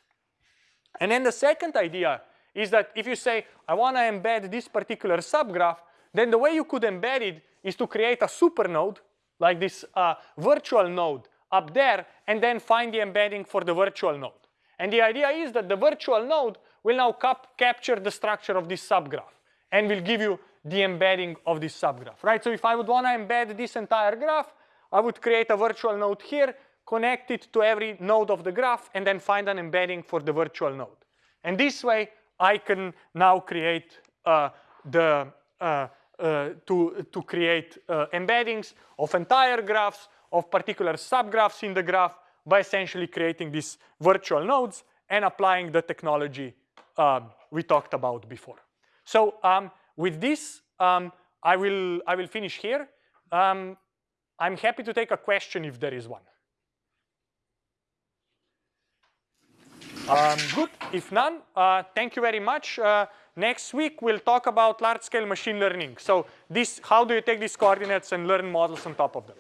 And then the second idea is that if you say, I want to embed this particular subgraph, then the way you could embed it is to create a super node, like this uh, virtual node up there, and then find the embedding for the virtual node. And the idea is that the virtual node will now cap capture the structure of this subgraph and will give you the embedding of this subgraph, right? So if I would want to embed this entire graph, I would create a virtual node here, connect it to every node of the graph, and then find an embedding for the virtual node. And this way, I can now create uh, the uh, uh, to to create uh, embeddings of entire graphs of particular subgraphs in the graph by essentially creating these virtual nodes and applying the technology um, we talked about before. So um, with this, um, I will I will finish here. Um, I'm happy to take a question if there is one. Um, good. If none, uh, thank you very much. Uh, next week, we'll talk about large-scale machine learning. So this, how do you take these coordinates and learn models on top of them?